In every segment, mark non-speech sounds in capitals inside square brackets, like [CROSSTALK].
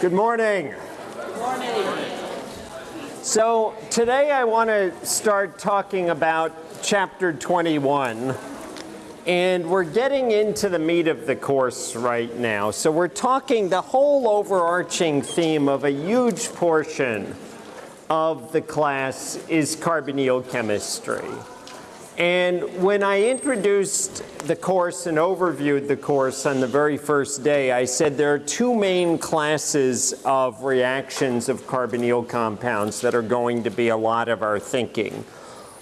Good morning. Good morning. So today I want to start talking about chapter 21. And we're getting into the meat of the course right now. So we're talking the whole overarching theme of a huge portion of the class is carbonyl chemistry. And when I introduced the course and overviewed the course on the very first day, I said there are two main classes of reactions of carbonyl compounds that are going to be a lot of our thinking.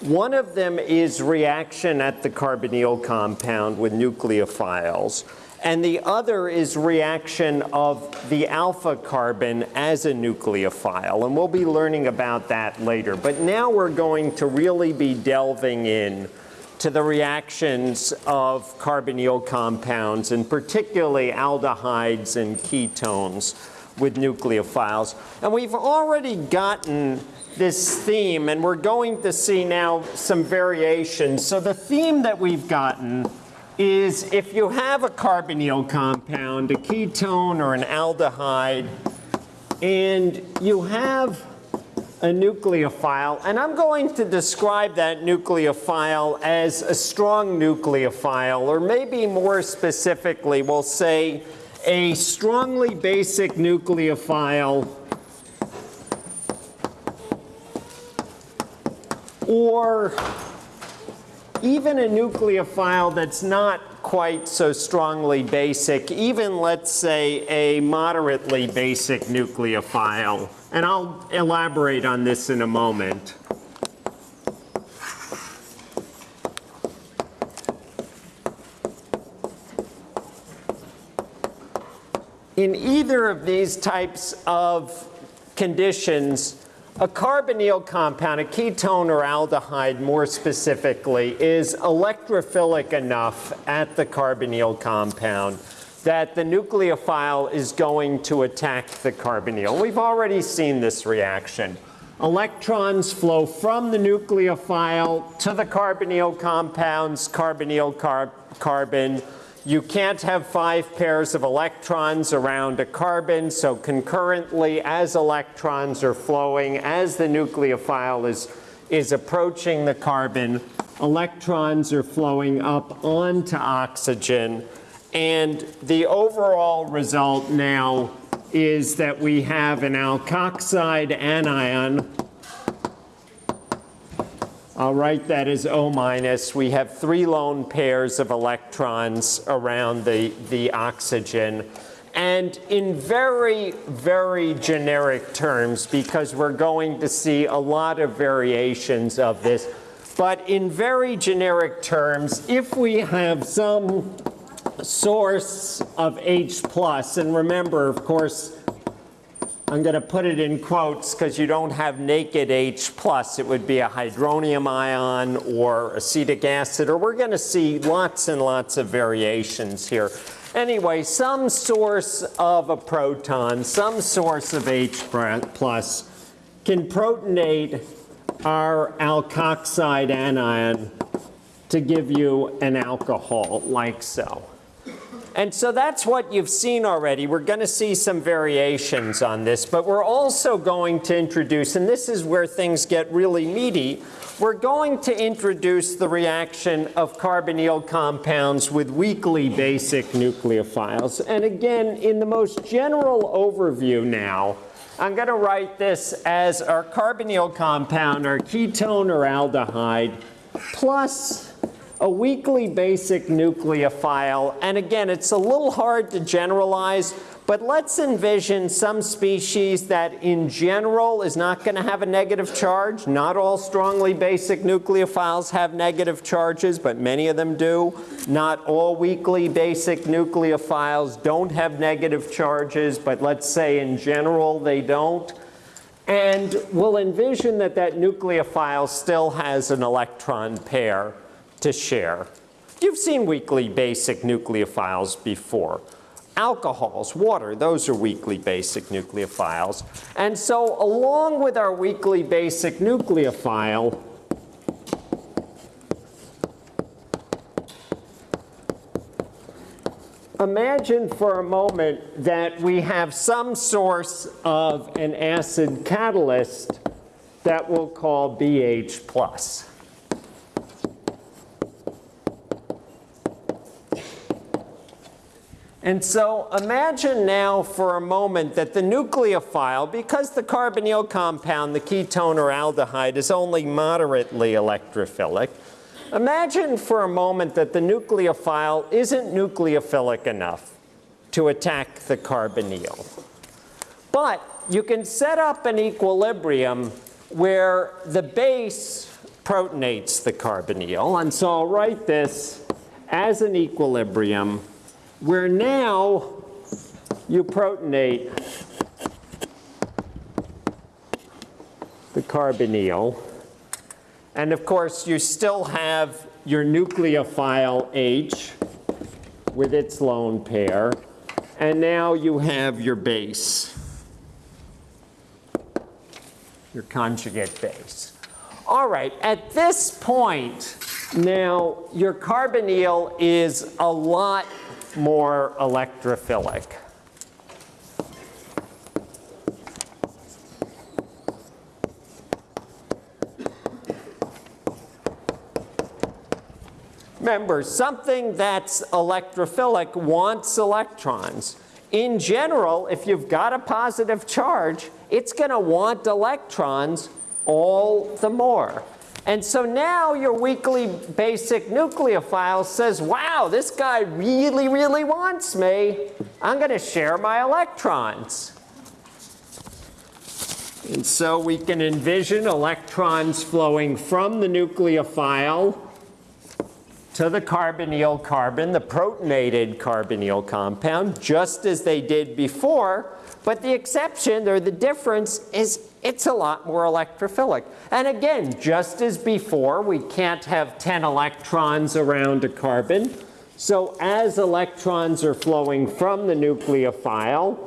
One of them is reaction at the carbonyl compound with nucleophiles. And the other is reaction of the alpha carbon as a nucleophile. And we'll be learning about that later. But now we're going to really be delving in to the reactions of carbonyl compounds, and particularly aldehydes and ketones with nucleophiles. And we've already gotten this theme, and we're going to see now some variations. So the theme that we've gotten is if you have a carbonyl compound, a ketone or an aldehyde, and you have a nucleophile, and I'm going to describe that nucleophile as a strong nucleophile, or maybe more specifically, we'll say a strongly basic nucleophile or even a nucleophile that's not quite so strongly basic, even let's say a moderately basic nucleophile. And I'll elaborate on this in a moment. In either of these types of conditions, a carbonyl compound, a ketone or aldehyde more specifically, is electrophilic enough at the carbonyl compound that the nucleophile is going to attack the carbonyl. We've already seen this reaction. Electrons flow from the nucleophile to the carbonyl compounds, carbonyl car carbon, you can't have five pairs of electrons around a carbon, so concurrently as electrons are flowing, as the nucleophile is, is approaching the carbon, electrons are flowing up onto oxygen. And the overall result now is that we have an alkoxide anion I'll write that as O minus. We have three lone pairs of electrons around the, the oxygen. And in very, very generic terms, because we're going to see a lot of variations of this, but in very generic terms, if we have some source of H plus, and remember, of course, I'm going to put it in quotes because you don't have naked H+. plus. It would be a hydronium ion or acetic acid, or we're going to see lots and lots of variations here. Anyway, some source of a proton, some source of H+, plus can protonate our alkoxide anion to give you an alcohol like so. And so that's what you've seen already. We're going to see some variations on this, but we're also going to introduce, and this is where things get really meaty, we're going to introduce the reaction of carbonyl compounds with weakly basic nucleophiles. And again, in the most general overview now, I'm going to write this as our carbonyl compound, our ketone or aldehyde, plus a weakly basic nucleophile. And again, it's a little hard to generalize, but let's envision some species that in general is not going to have a negative charge. Not all strongly basic nucleophiles have negative charges, but many of them do. Not all weakly basic nucleophiles don't have negative charges, but let's say in general they don't. And we'll envision that that nucleophile still has an electron pair to share. You've seen weakly basic nucleophiles before. Alcohols, water, those are weakly basic nucleophiles. And so along with our weakly basic nucleophile, imagine for a moment that we have some source of an acid catalyst that we'll call BH plus. And so imagine now for a moment that the nucleophile, because the carbonyl compound, the ketone or aldehyde, is only moderately electrophilic, imagine for a moment that the nucleophile isn't nucleophilic enough to attack the carbonyl. But you can set up an equilibrium where the base protonates the carbonyl. And so I'll write this as an equilibrium where now you protonate the carbonyl. And of course, you still have your nucleophile H with its lone pair. And now you have your base, your conjugate base. All right, at this point, now your carbonyl is a lot more electrophilic. Remember, something that's electrophilic wants electrons. In general, if you've got a positive charge, it's going to want electrons all the more. And so now your weakly basic nucleophile says, wow, this guy really, really wants me. I'm going to share my electrons. And so we can envision electrons flowing from the nucleophile to the carbonyl carbon, the protonated carbonyl compound, just as they did before. But the exception, or the difference, is it's a lot more electrophilic. And again, just as before, we can't have 10 electrons around a carbon. So as electrons are flowing from the nucleophile,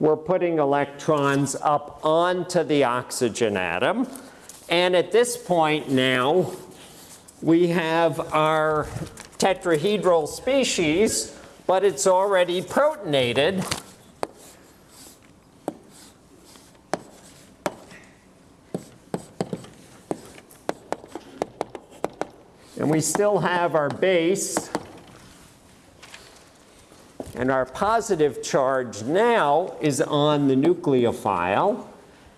we're putting electrons up onto the oxygen atom. And at this point now, we have our tetrahedral species, but it's already protonated. And we still have our base. And our positive charge now is on the nucleophile.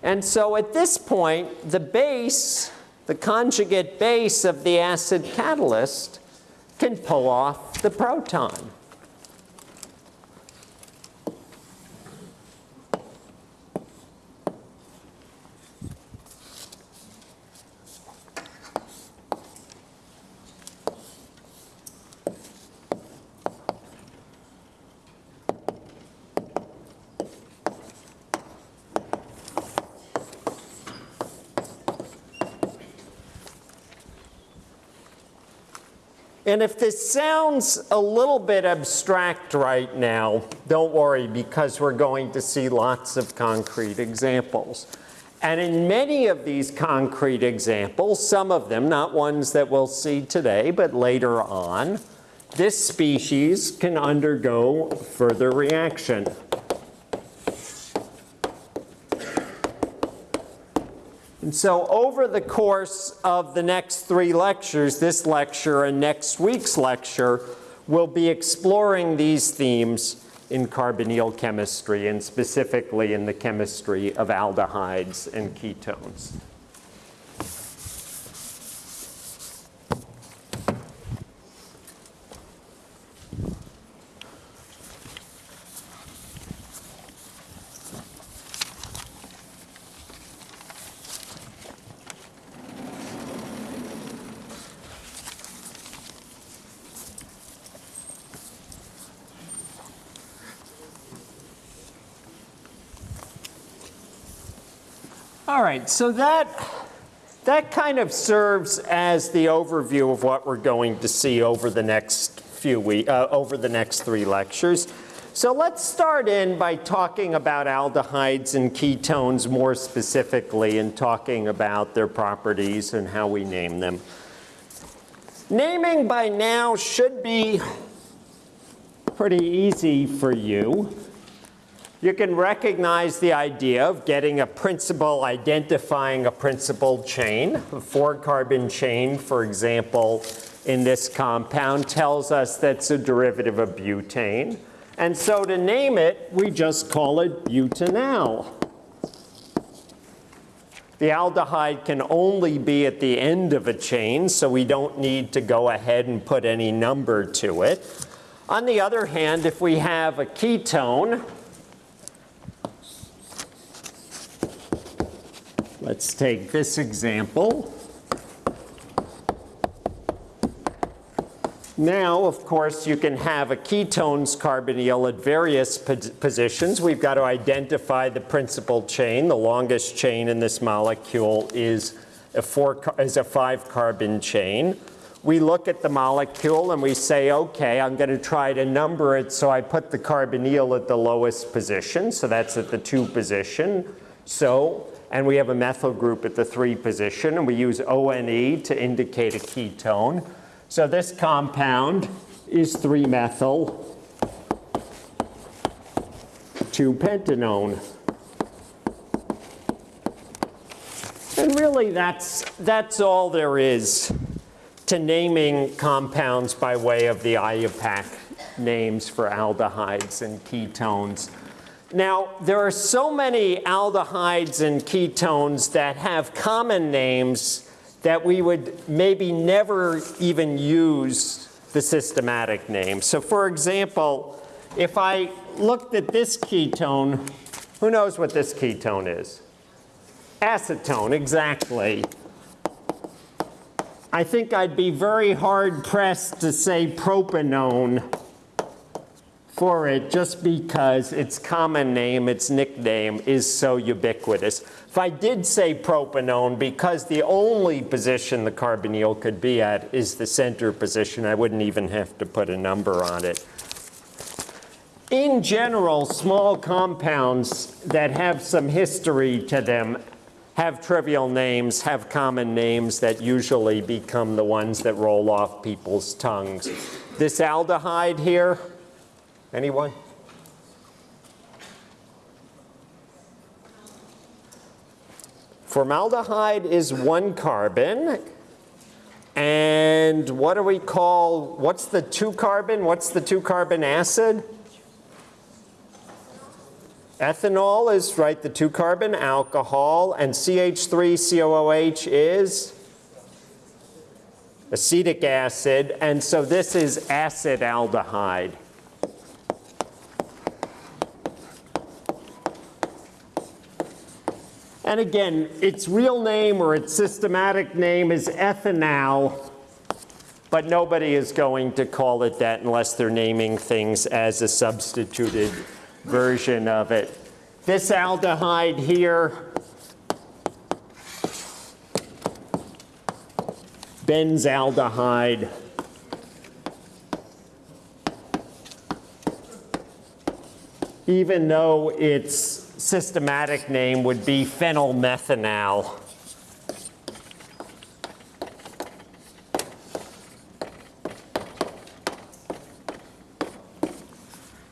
And so at this point, the base, the conjugate base of the acid catalyst, can pull off the proton. And if this sounds a little bit abstract right now, don't worry because we're going to see lots of concrete examples. And in many of these concrete examples, some of them, not ones that we'll see today, but later on, this species can undergo further reaction. And so over the course of the next three lectures, this lecture and next week's lecture, we'll be exploring these themes in carbonyl chemistry and specifically in the chemistry of aldehydes and ketones. All right, so that, that kind of serves as the overview of what we're going to see over the next few weeks, uh, over the next three lectures. So let's start in by talking about aldehydes and ketones more specifically and talking about their properties and how we name them. Naming by now should be pretty easy for you. You can recognize the idea of getting a principal, identifying a principal chain. A four carbon chain, for example, in this compound tells us that's a derivative of butane. And so to name it, we just call it butanal. The aldehyde can only be at the end of a chain, so we don't need to go ahead and put any number to it. On the other hand, if we have a ketone, let's take this example. Now, of course, you can have a ketone's carbonyl at various positions. We've got to identify the principal chain. The longest chain in this molecule is a, four, is a five carbon chain. We look at the molecule and we say, okay, I'm going to try to number it. So I put the carbonyl at the lowest position. So that's at the two position. So, and we have a methyl group at the three position. And we use ONE to indicate a ketone. So this compound is 3-methyl 2-pentanone. And really that's, that's all there is to naming compounds by way of the IUPAC names for aldehydes and ketones. Now, there are so many aldehydes and ketones that have common names that we would maybe never even use the systematic name. So for example, if I looked at this ketone, who knows what this ketone is? Acetone, exactly. I think I'd be very hard pressed to say propanone for it just because its common name, its nickname, is so ubiquitous. If I did say propanone, because the only position the carbonyl could be at is the center position, I wouldn't even have to put a number on it. In general, small compounds that have some history to them have trivial names, have common names that usually become the ones that roll off people's tongues. This aldehyde here, Anyone? Formaldehyde is one carbon. And what do we call, what's the two carbon? What's the two carbon acid? Ethanol is, right, the two carbon alcohol. And CH3COOH is acetic acid. And so this is acetaldehyde. And again, its real name or its systematic name is ethanal, but nobody is going to call it that unless they're naming things as a substituted version of it. This aldehyde here, benzaldehyde, even though it's systematic name would be phenylmethanal.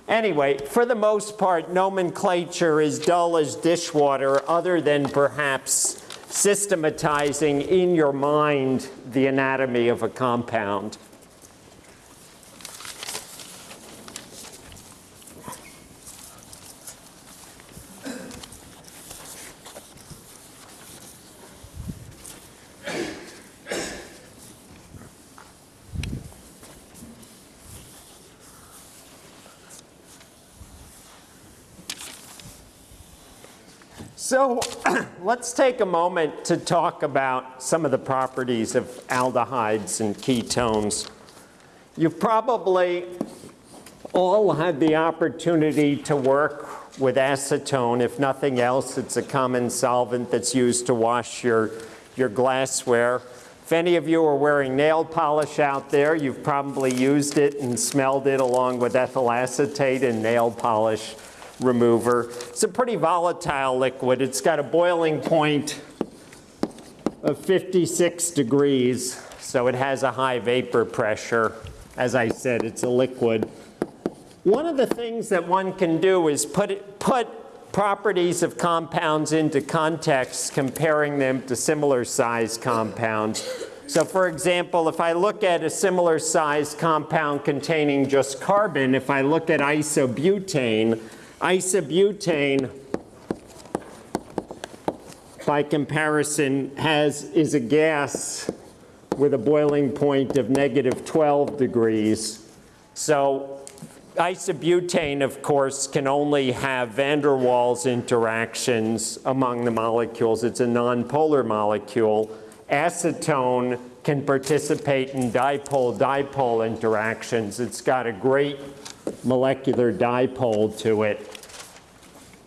Anyway, for the most part, nomenclature is dull as dishwater other than perhaps systematizing in your mind the anatomy of a compound. So [CLEARS THROAT] let's take a moment to talk about some of the properties of aldehydes and ketones. You've probably all had the opportunity to work with acetone. If nothing else, it's a common solvent that's used to wash your, your glassware. If any of you are wearing nail polish out there, you've probably used it and smelled it along with ethyl acetate and nail polish remover. It's a pretty volatile liquid. It's got a boiling point of 56 degrees, so it has a high vapor pressure. As I said, it's a liquid. one of the things that one can do is put, it, put properties of compounds into context, comparing them to similar sized compounds. So for example, if I look at a similar sized compound containing just carbon, if I look at isobutane, isobutane by comparison has, is a gas with a boiling point of negative 12 degrees. So isobutane, of course, can only have van der Waals interactions among the molecules. It's a nonpolar molecule. Acetone can participate in dipole-dipole interactions. It's got a great molecular dipole to it.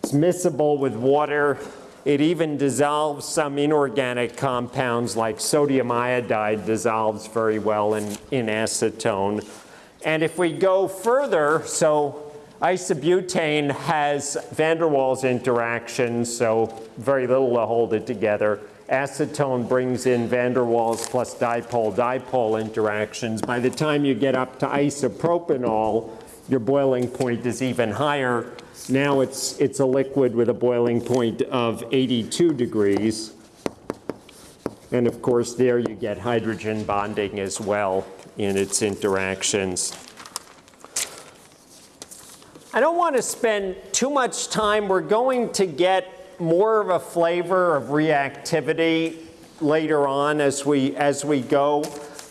It's miscible with water. It even dissolves some inorganic compounds like sodium iodide dissolves very well in, in acetone. And if we go further, so isobutane has van der Waals interactions, so very little to hold it together. Acetone brings in van der Waals plus dipole-dipole interactions. By the time you get up to isopropanol, your boiling point is even higher. Now it's, it's a liquid with a boiling point of 82 degrees. And of course, there you get hydrogen bonding as well in its interactions. I don't want to spend too much time. We're going to get more of a flavor of reactivity later on as we, as we go.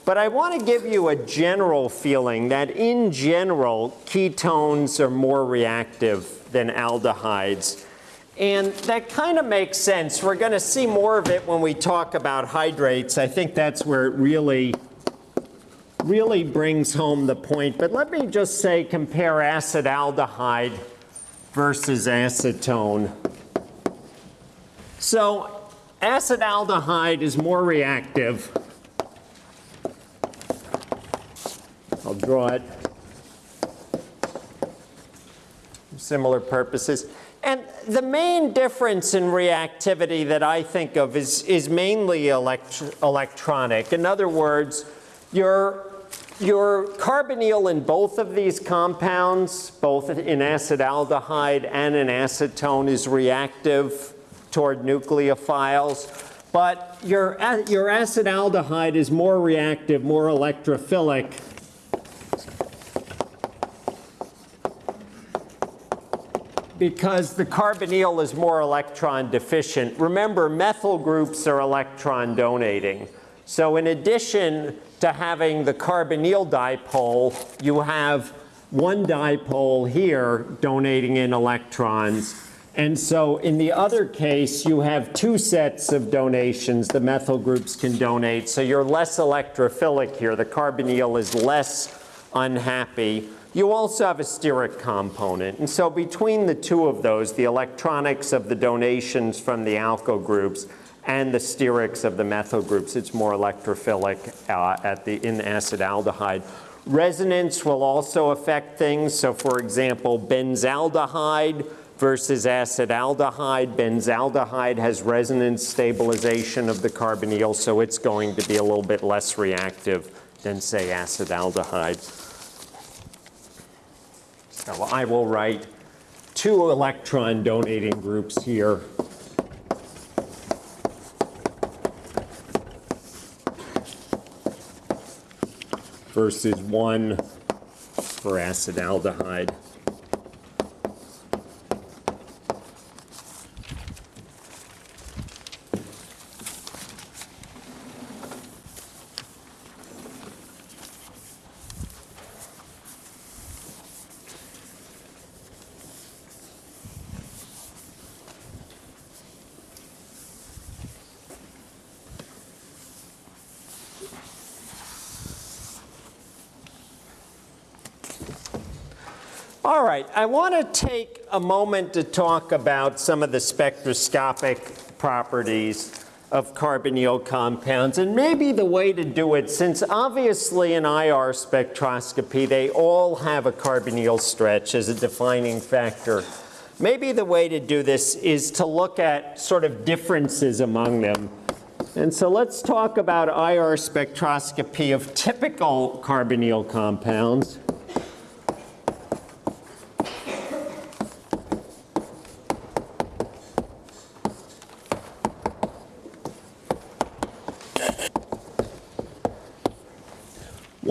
But I want to give you a general feeling that in general, ketones are more reactive than aldehydes. And that kind of makes sense. We're going to see more of it when we talk about hydrates. I think that's where it really really brings home the point. But let me just say compare acetaldehyde versus acetone. So acetaldehyde is more reactive. I'll draw it. Similar purposes. And the main difference in reactivity that I think of is, is mainly elect electronic. In other words, your your carbonyl in both of these compounds, both in acetaldehyde and in acetone, is reactive toward nucleophiles. But your, your acetaldehyde is more reactive, more electrophilic. Because the carbonyl is more electron deficient. Remember, methyl groups are electron donating. So in addition to having the carbonyl dipole, you have one dipole here donating in electrons. And so in the other case, you have two sets of donations the methyl groups can donate. So you're less electrophilic here. The carbonyl is less unhappy. You also have a steric component. And so between the two of those, the electronics of the donations from the alkyl groups and the sterics of the methyl groups. It's more electrophilic uh, at the, in acetaldehyde. Resonance will also affect things. So for example, benzaldehyde versus acetaldehyde. Benzaldehyde has resonance stabilization of the carbonyl, so it's going to be a little bit less reactive than say acetaldehyde. So I will write two electron donating groups here versus 1 for acetaldehyde. All right, I want to take a moment to talk about some of the spectroscopic properties of carbonyl compounds and maybe the way to do it since obviously in IR spectroscopy they all have a carbonyl stretch as a defining factor. Maybe the way to do this is to look at sort of differences among them. And so let's talk about IR spectroscopy of typical carbonyl compounds.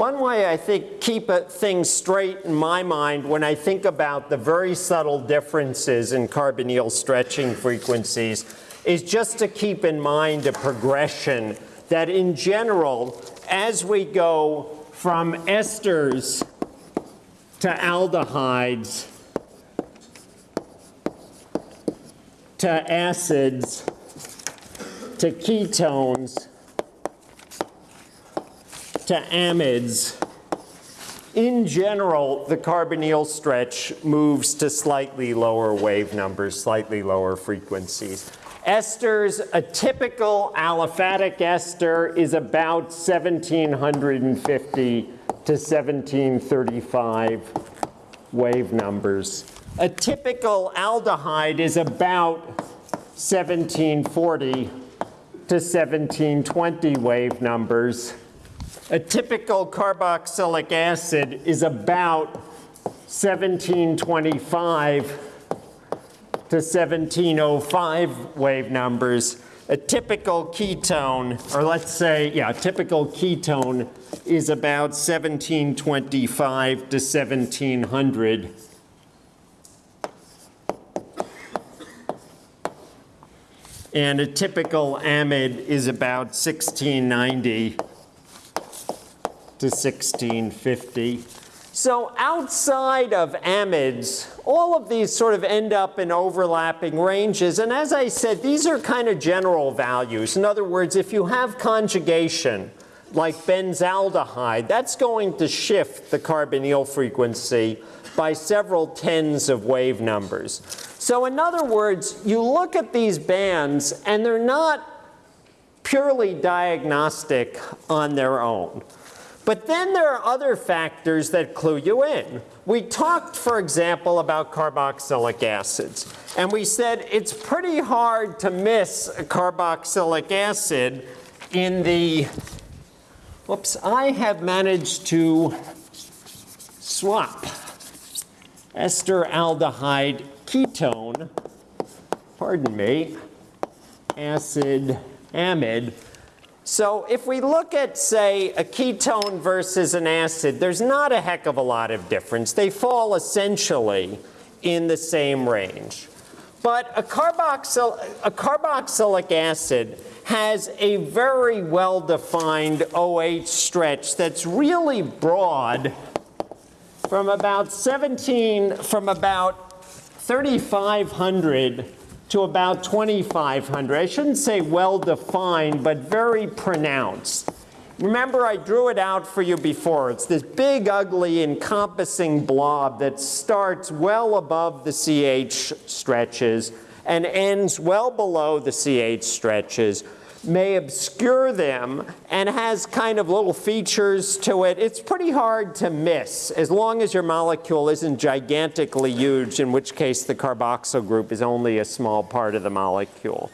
one way I think keep things straight in my mind when I think about the very subtle differences in carbonyl stretching frequencies is just to keep in mind a progression that in general, as we go from esters to aldehydes to acids to ketones to amides, in general, the carbonyl stretch moves to slightly lower wave numbers, slightly lower frequencies. Esters, a typical aliphatic ester is about 1750 to 1735 wave numbers. A typical aldehyde is about 1740 to 1720 wave numbers. A typical carboxylic acid is about 1725 to 1705 wave numbers. A typical ketone, or let's say, yeah, a typical ketone is about 1725 to 1700. And a typical amide is about 1690 to 1650. So outside of amides, all of these sort of end up in overlapping ranges. And as I said, these are kind of general values. In other words, if you have conjugation, like benzaldehyde, that's going to shift the carbonyl frequency by several tens of wave numbers. So in other words, you look at these bands and they're not purely diagnostic on their own. But then there are other factors that clue you in. We talked, for example, about carboxylic acids. And we said it's pretty hard to miss a carboxylic acid in the, whoops, I have managed to swap ester aldehyde ketone, pardon me, acid amide so if we look at, say, a ketone versus an acid, there's not a heck of a lot of difference. They fall essentially in the same range. But a, carboxyl a carboxylic acid has a very well-defined OH stretch that's really broad from about 17, from about 3,500 to about 2,500. I shouldn't say well-defined, but very pronounced. Remember, I drew it out for you before. It's this big, ugly, encompassing blob that starts well above the CH stretches and ends well below the CH stretches may obscure them and has kind of little features to it. It's pretty hard to miss as long as your molecule isn't gigantically huge, in which case the carboxyl group is only a small part of the molecule.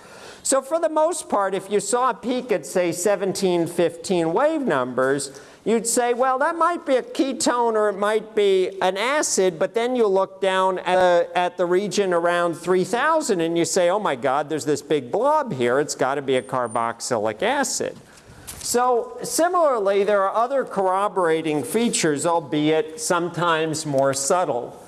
So for the most part, if you saw a peak at, say, 17, 15 wave numbers, you'd say, well, that might be a ketone or it might be an acid, but then you look down at, at the region around 3000 and you say, oh my God, there's this big blob here. It's got to be a carboxylic acid. So similarly, there are other corroborating features, albeit sometimes more subtle.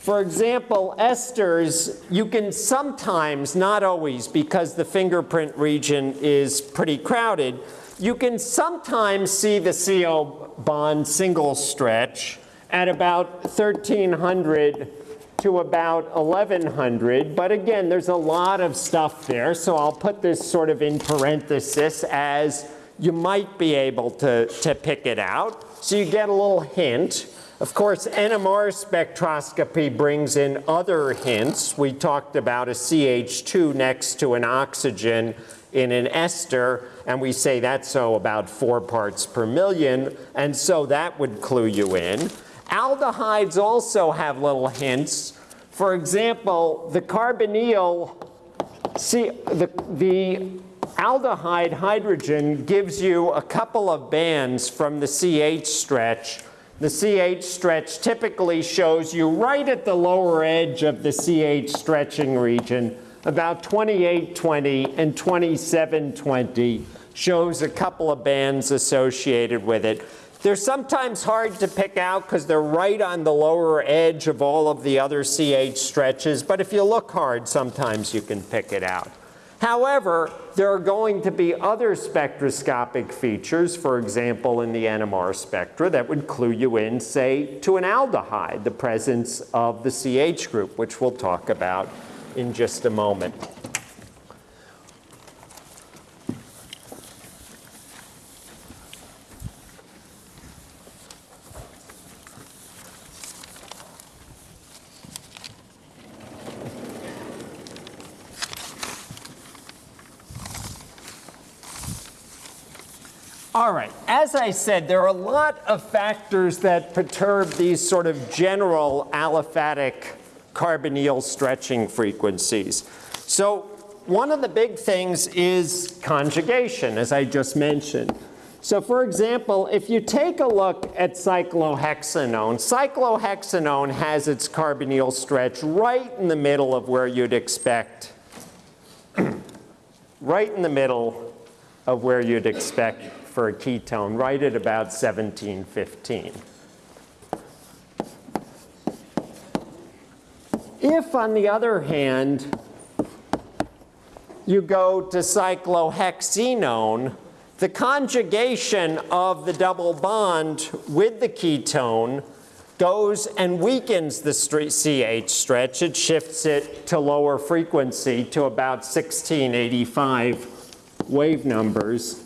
For example, esters, you can sometimes, not always, because the fingerprint region is pretty crowded, you can sometimes see the CO bond single stretch at about 1300 to about 1100. But again, there's a lot of stuff there. So I'll put this sort of in parenthesis as you might be able to, to pick it out. So you get a little hint. Of course, NMR spectroscopy brings in other hints. We talked about a CH2 next to an oxygen in an ester, and we say that's so about four parts per million, and so that would clue you in. Aldehydes also have little hints. For example, the carbonyl, see, the, the aldehyde hydrogen gives you a couple of bands from the CH stretch. The CH stretch typically shows you right at the lower edge of the CH stretching region about 2820 and 2720 shows a couple of bands associated with it. They're sometimes hard to pick out because they're right on the lower edge of all of the other CH stretches, but if you look hard, sometimes you can pick it out. However, there are going to be other spectroscopic features, for example, in the NMR spectra, that would clue you in, say, to an aldehyde, the presence of the CH group, which we'll talk about in just a moment. All right, as I said, there are a lot of factors that perturb these sort of general aliphatic carbonyl stretching frequencies. So one of the big things is conjugation, as I just mentioned. So for example, if you take a look at cyclohexanone, cyclohexanone has its carbonyl stretch right in the middle of where you'd expect, [CLEARS THROAT] right in the middle of where you'd expect for a ketone right at about 1715. If, on the other hand, you go to cyclohexenone, the conjugation of the double bond with the ketone goes and weakens the CH stretch. It shifts it to lower frequency to about 1685 wave numbers.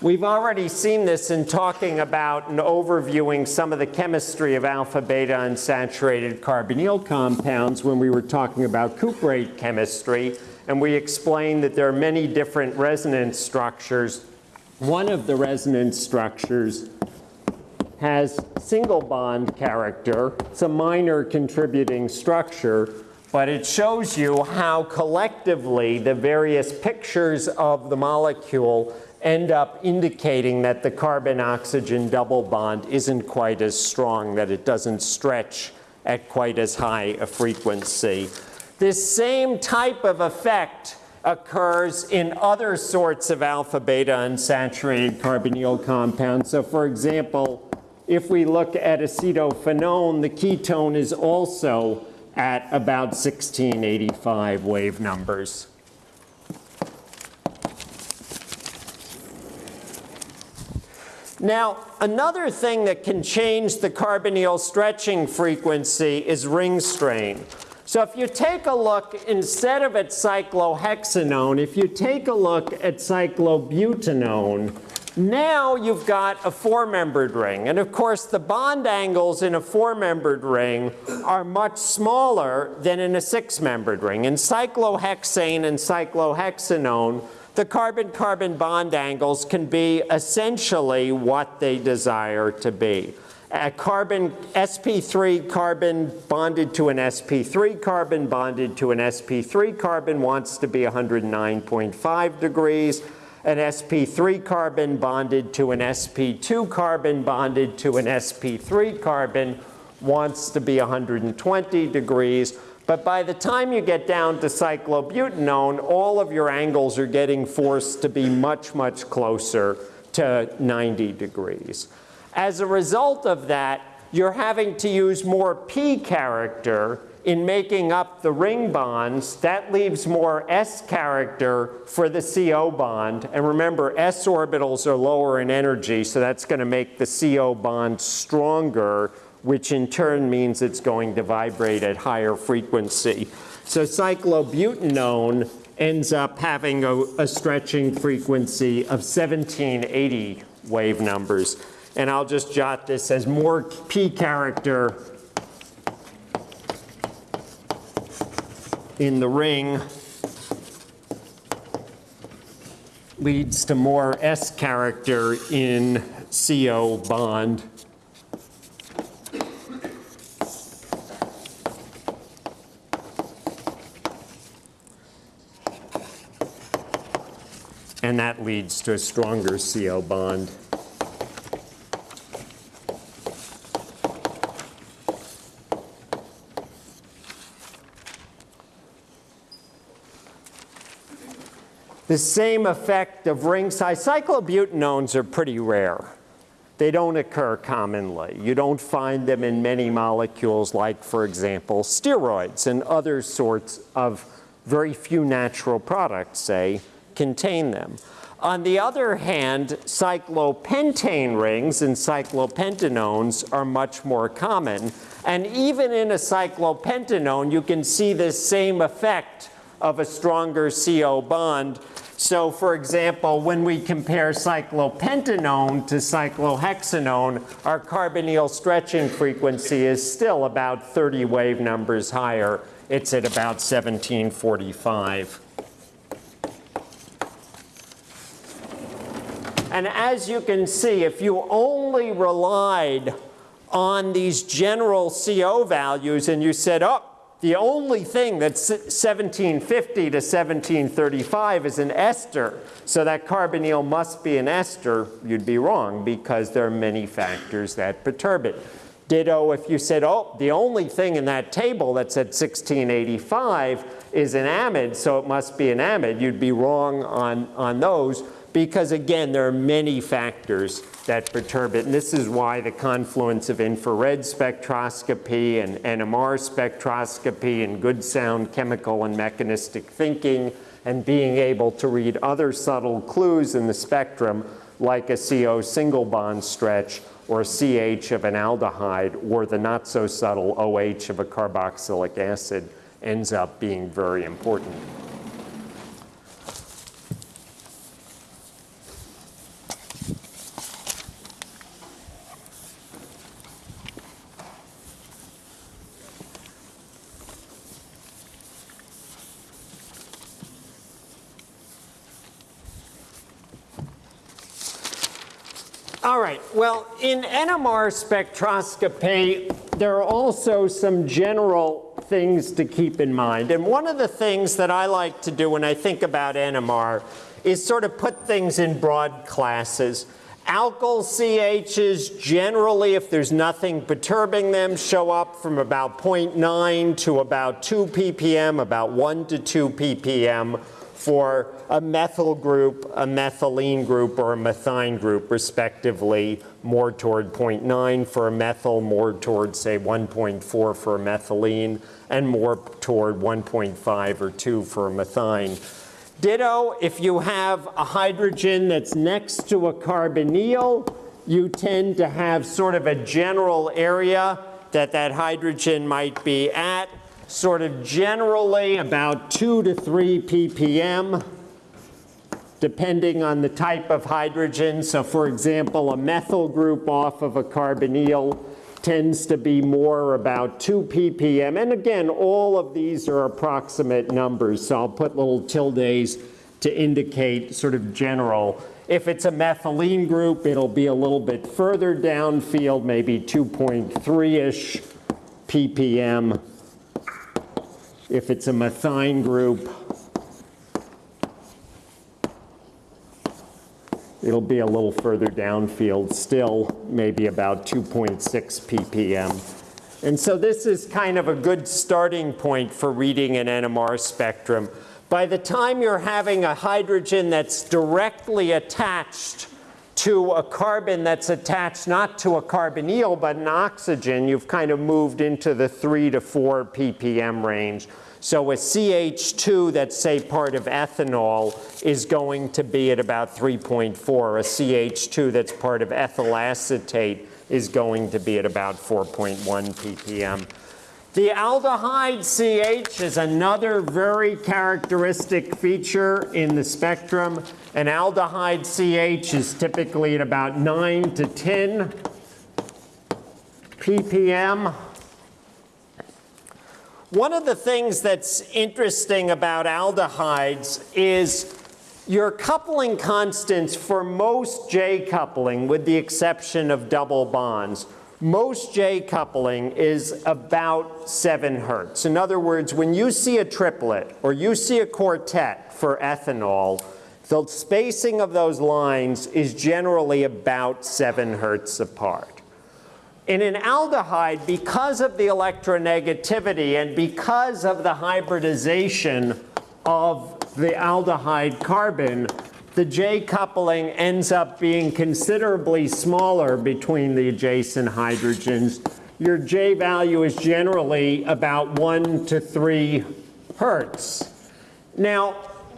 We've already seen this in talking about and overviewing some of the chemistry of alpha beta unsaturated carbonyl compounds when we were talking about cuprate chemistry. And we explained that there are many different resonance structures. One of the resonance structures has single bond character. It's a minor contributing structure, but it shows you how collectively the various pictures of the molecule end up indicating that the carbon-oxygen double bond isn't quite as strong, that it doesn't stretch at quite as high a frequency. This same type of effect occurs in other sorts of alpha-beta unsaturated carbonyl compounds. So for example, if we look at acetophenone, the ketone is also at about 1685 wave numbers. Now, another thing that can change the carbonyl stretching frequency is ring strain. So if you take a look, instead of at cyclohexanone, if you take a look at cyclobutanone, now you've got a four-membered ring. And of course, the bond angles in a four-membered ring are much smaller than in a six-membered ring. In cyclohexane and cyclohexanone, the carbon-carbon bond angles can be essentially what they desire to be. A carbon, sp3 carbon bonded to an sp3 carbon bonded to an sp3 carbon wants to be 109.5 degrees. An sp3 carbon bonded to an sp2 carbon bonded to an sp3 carbon wants to be 120 degrees. But by the time you get down to cyclobutanone, all of your angles are getting forced to be much, much closer to 90 degrees. As a result of that, you're having to use more p character in making up the ring bonds. That leaves more s character for the CO bond. And remember, s orbitals are lower in energy, so that's going to make the CO bond stronger which in turn means it's going to vibrate at higher frequency. So cyclobutanone ends up having a, a, stretching frequency of 1780 wave numbers. And I'll just jot this as more p character in the ring leads to more S character in CO bond. And that leads to a stronger CO bond. The same effect of ring size. Cyclobutanones are pretty rare. They don't occur commonly. You don't find them in many molecules like, for example, steroids and other sorts of very few natural products, say, contain them. On the other hand, cyclopentane rings and cyclopentanones are much more common. And even in a cyclopentanone, you can see this same effect of a stronger CO bond. So for example, when we compare cyclopentanone to cyclohexanone, our carbonyl stretching frequency is still about 30 wave numbers higher. It's at about 1745. And as you can see, if you only relied on these general CO values and you said, oh, the only thing that's 1750 to 1735 is an ester, so that carbonyl must be an ester, you'd be wrong because there are many factors that perturb it. Ditto if you said, oh, the only thing in that table that's at 1685 is an amide, so it must be an amide, you'd be wrong on, on those because again, there are many factors that perturb it. And this is why the confluence of infrared spectroscopy and NMR spectroscopy and good sound chemical and mechanistic thinking and being able to read other subtle clues in the spectrum like a CO single bond stretch or a CH of an aldehyde or the not so subtle OH of a carboxylic acid ends up being very important. All right, well, in NMR spectroscopy, there are also some general things to keep in mind. And one of the things that I like to do when I think about NMR is sort of put things in broad classes. Alkyl CHs generally, if there's nothing perturbing them, show up from about 0.9 to about 2 ppm, about 1 to 2 ppm for a methyl group, a methylene group, or a methine group, respectively, more toward 0.9 for a methyl, more toward, say, 1.4 for a methylene, and more toward 1.5 or 2 for a methine. Ditto, if you have a hydrogen that's next to a carbonyl, you tend to have sort of a general area that that hydrogen might be at sort of generally about 2 to 3 ppm depending on the type of hydrogen. So for example, a methyl group off of a carbonyl tends to be more about 2 ppm. And again, all of these are approximate numbers. So I'll put little tildes to indicate sort of general. If it's a methylene group, it'll be a little bit further downfield, maybe 2.3-ish ppm if it's a methine group, it'll be a little further downfield still, maybe about 2.6 ppm. And so this is kind of a good starting point for reading an NMR spectrum. By the time you're having a hydrogen that's directly attached to a carbon that's attached not to a carbonyl but an oxygen, you've kind of moved into the 3 to 4 ppm range. So a CH2 that's say part of ethanol is going to be at about 3.4. A CH2 that's part of ethyl acetate is going to be at about 4.1 ppm. The aldehyde CH is another very characteristic feature in the spectrum. An aldehyde CH is typically at about 9 to 10 ppm. One of the things that's interesting about aldehydes is your coupling constants for most J coupling, with the exception of double bonds, most J coupling is about 7 hertz. In other words, when you see a triplet or you see a quartet for ethanol, the spacing of those lines is generally about 7 hertz apart. In an aldehyde, because of the electronegativity and because of the hybridization of the aldehyde carbon, the J coupling ends up being considerably smaller between the adjacent hydrogens. Your J value is generally about 1 to 3 hertz. Now,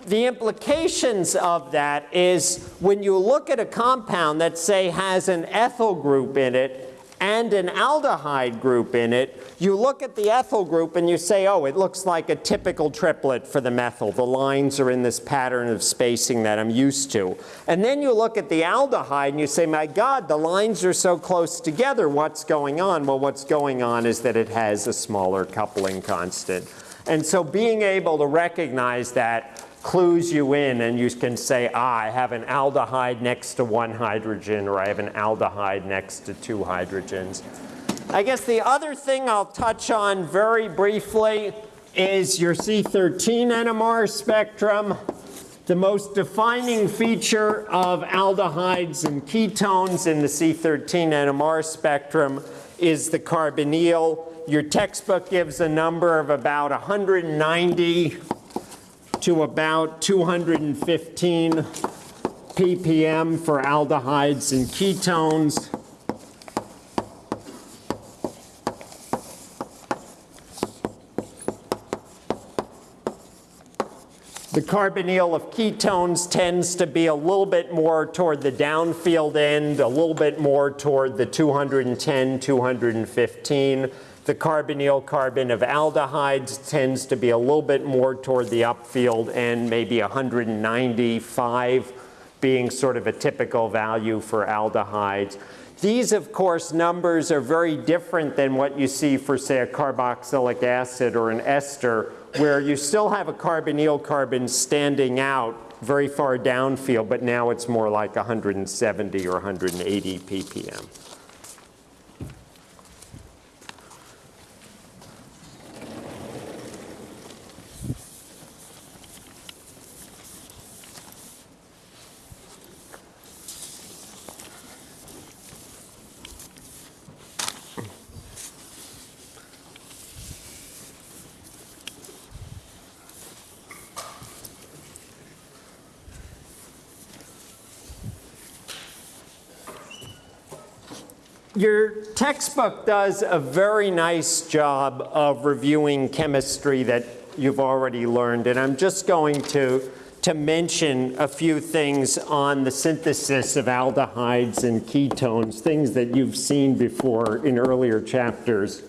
the implications of that is when you look at a compound that, say, has an ethyl group in it, and an aldehyde group in it, you look at the ethyl group and you say, oh, it looks like a typical triplet for the methyl. The lines are in this pattern of spacing that I'm used to. And then you look at the aldehyde and you say, my God, the lines are so close together. What's going on? Well, what's going on is that it has a smaller coupling constant. And so being able to recognize that clues you in and you can say, ah, I have an aldehyde next to one hydrogen or I have an aldehyde next to two hydrogens. I guess the other thing I'll touch on very briefly is your C13 NMR spectrum. The most defining feature of aldehydes and ketones in the C13 NMR spectrum is the carbonyl. Your textbook gives a number of about 190 to about 215 ppm for aldehydes and ketones. The carbonyl of ketones tends to be a little bit more toward the downfield end, a little bit more toward the 210, 215. The carbonyl carbon of aldehydes tends to be a little bit more toward the upfield and maybe 195 being sort of a typical value for aldehydes. These, of course, numbers are very different than what you see for, say, a carboxylic acid or an ester, where you still have a carbonyl carbon standing out very far downfield, but now it's more like 170 or 180 ppm. Your textbook does a very nice job of reviewing chemistry that you've already learned, and I'm just going to, to mention a few things on the synthesis of aldehydes and ketones, things that you've seen before in earlier chapters.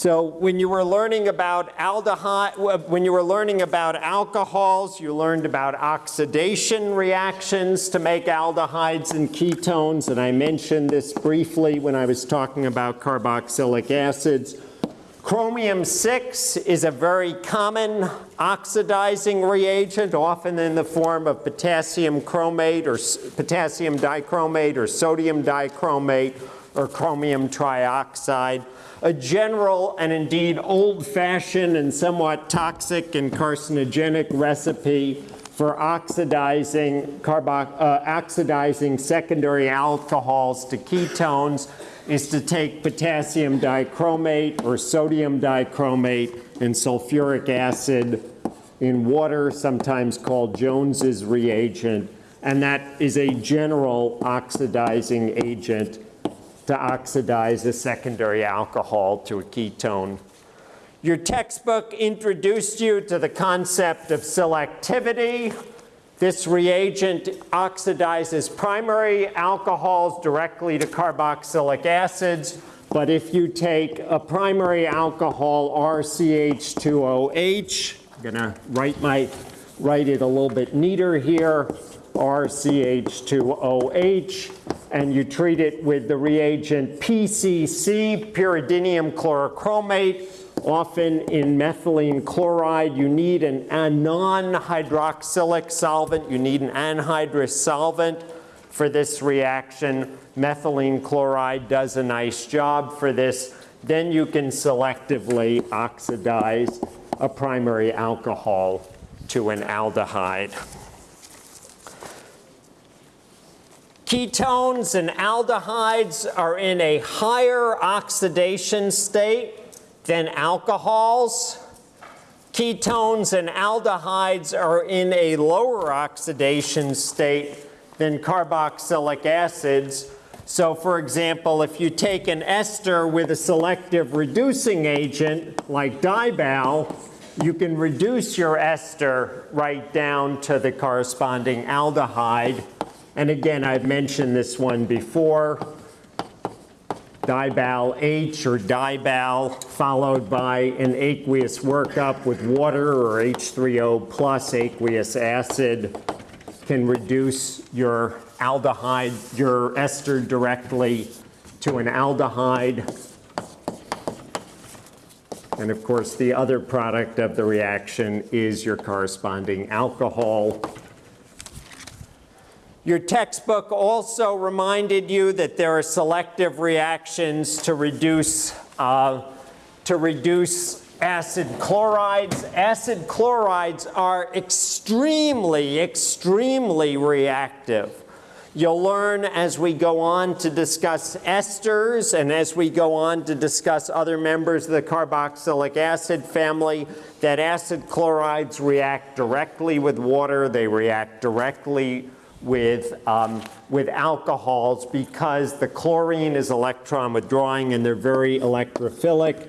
So when you were learning about aldehyde, uh, when you were learning about alcohols, you learned about oxidation reactions to make aldehydes and ketones, and I mentioned this briefly when I was talking about carboxylic acids. Chromium-6 is a very common oxidizing reagent, often in the form of potassium chromate or potassium dichromate or sodium dichromate or chromium trioxide a general and indeed old-fashioned and somewhat toxic and carcinogenic recipe for oxidizing, uh, oxidizing secondary alcohols to ketones is to take potassium dichromate or sodium dichromate and sulfuric acid in water, sometimes called Jones's reagent, and that is a general oxidizing agent to oxidize a secondary alcohol to a ketone. Your textbook introduced you to the concept of selectivity. This reagent oxidizes primary alcohols directly to carboxylic acids, but if you take a primary alcohol RCH2OH, I'm gonna write, my, write it a little bit neater here, RCH2OH, and you treat it with the reagent PCC, pyridinium chlorochromate. Often in methylene chloride, you need an, non-hydroxylic solvent. You need an anhydrous solvent for this reaction. Methylene chloride does a nice job for this. Then you can selectively oxidize a primary alcohol to an aldehyde. Ketones and aldehydes are in a higher oxidation state than alcohols. Ketones and aldehydes are in a lower oxidation state than carboxylic acids. So for example, if you take an ester with a selective reducing agent like dibal, you can reduce your ester right down to the corresponding aldehyde. And again, I've mentioned this one before. Dibal H or dibal followed by an aqueous workup with water or H3O plus aqueous acid can reduce your aldehyde, your ester directly to an aldehyde. And of course, the other product of the reaction is your corresponding alcohol. Your textbook also reminded you that there are selective reactions to reduce, uh, to reduce acid chlorides. Acid chlorides are extremely, extremely reactive. You'll learn as we go on to discuss esters and as we go on to discuss other members of the carboxylic acid family that acid chlorides react directly with water. They react directly with, um, with alcohols because the chlorine is electron withdrawing and they're very electrophilic.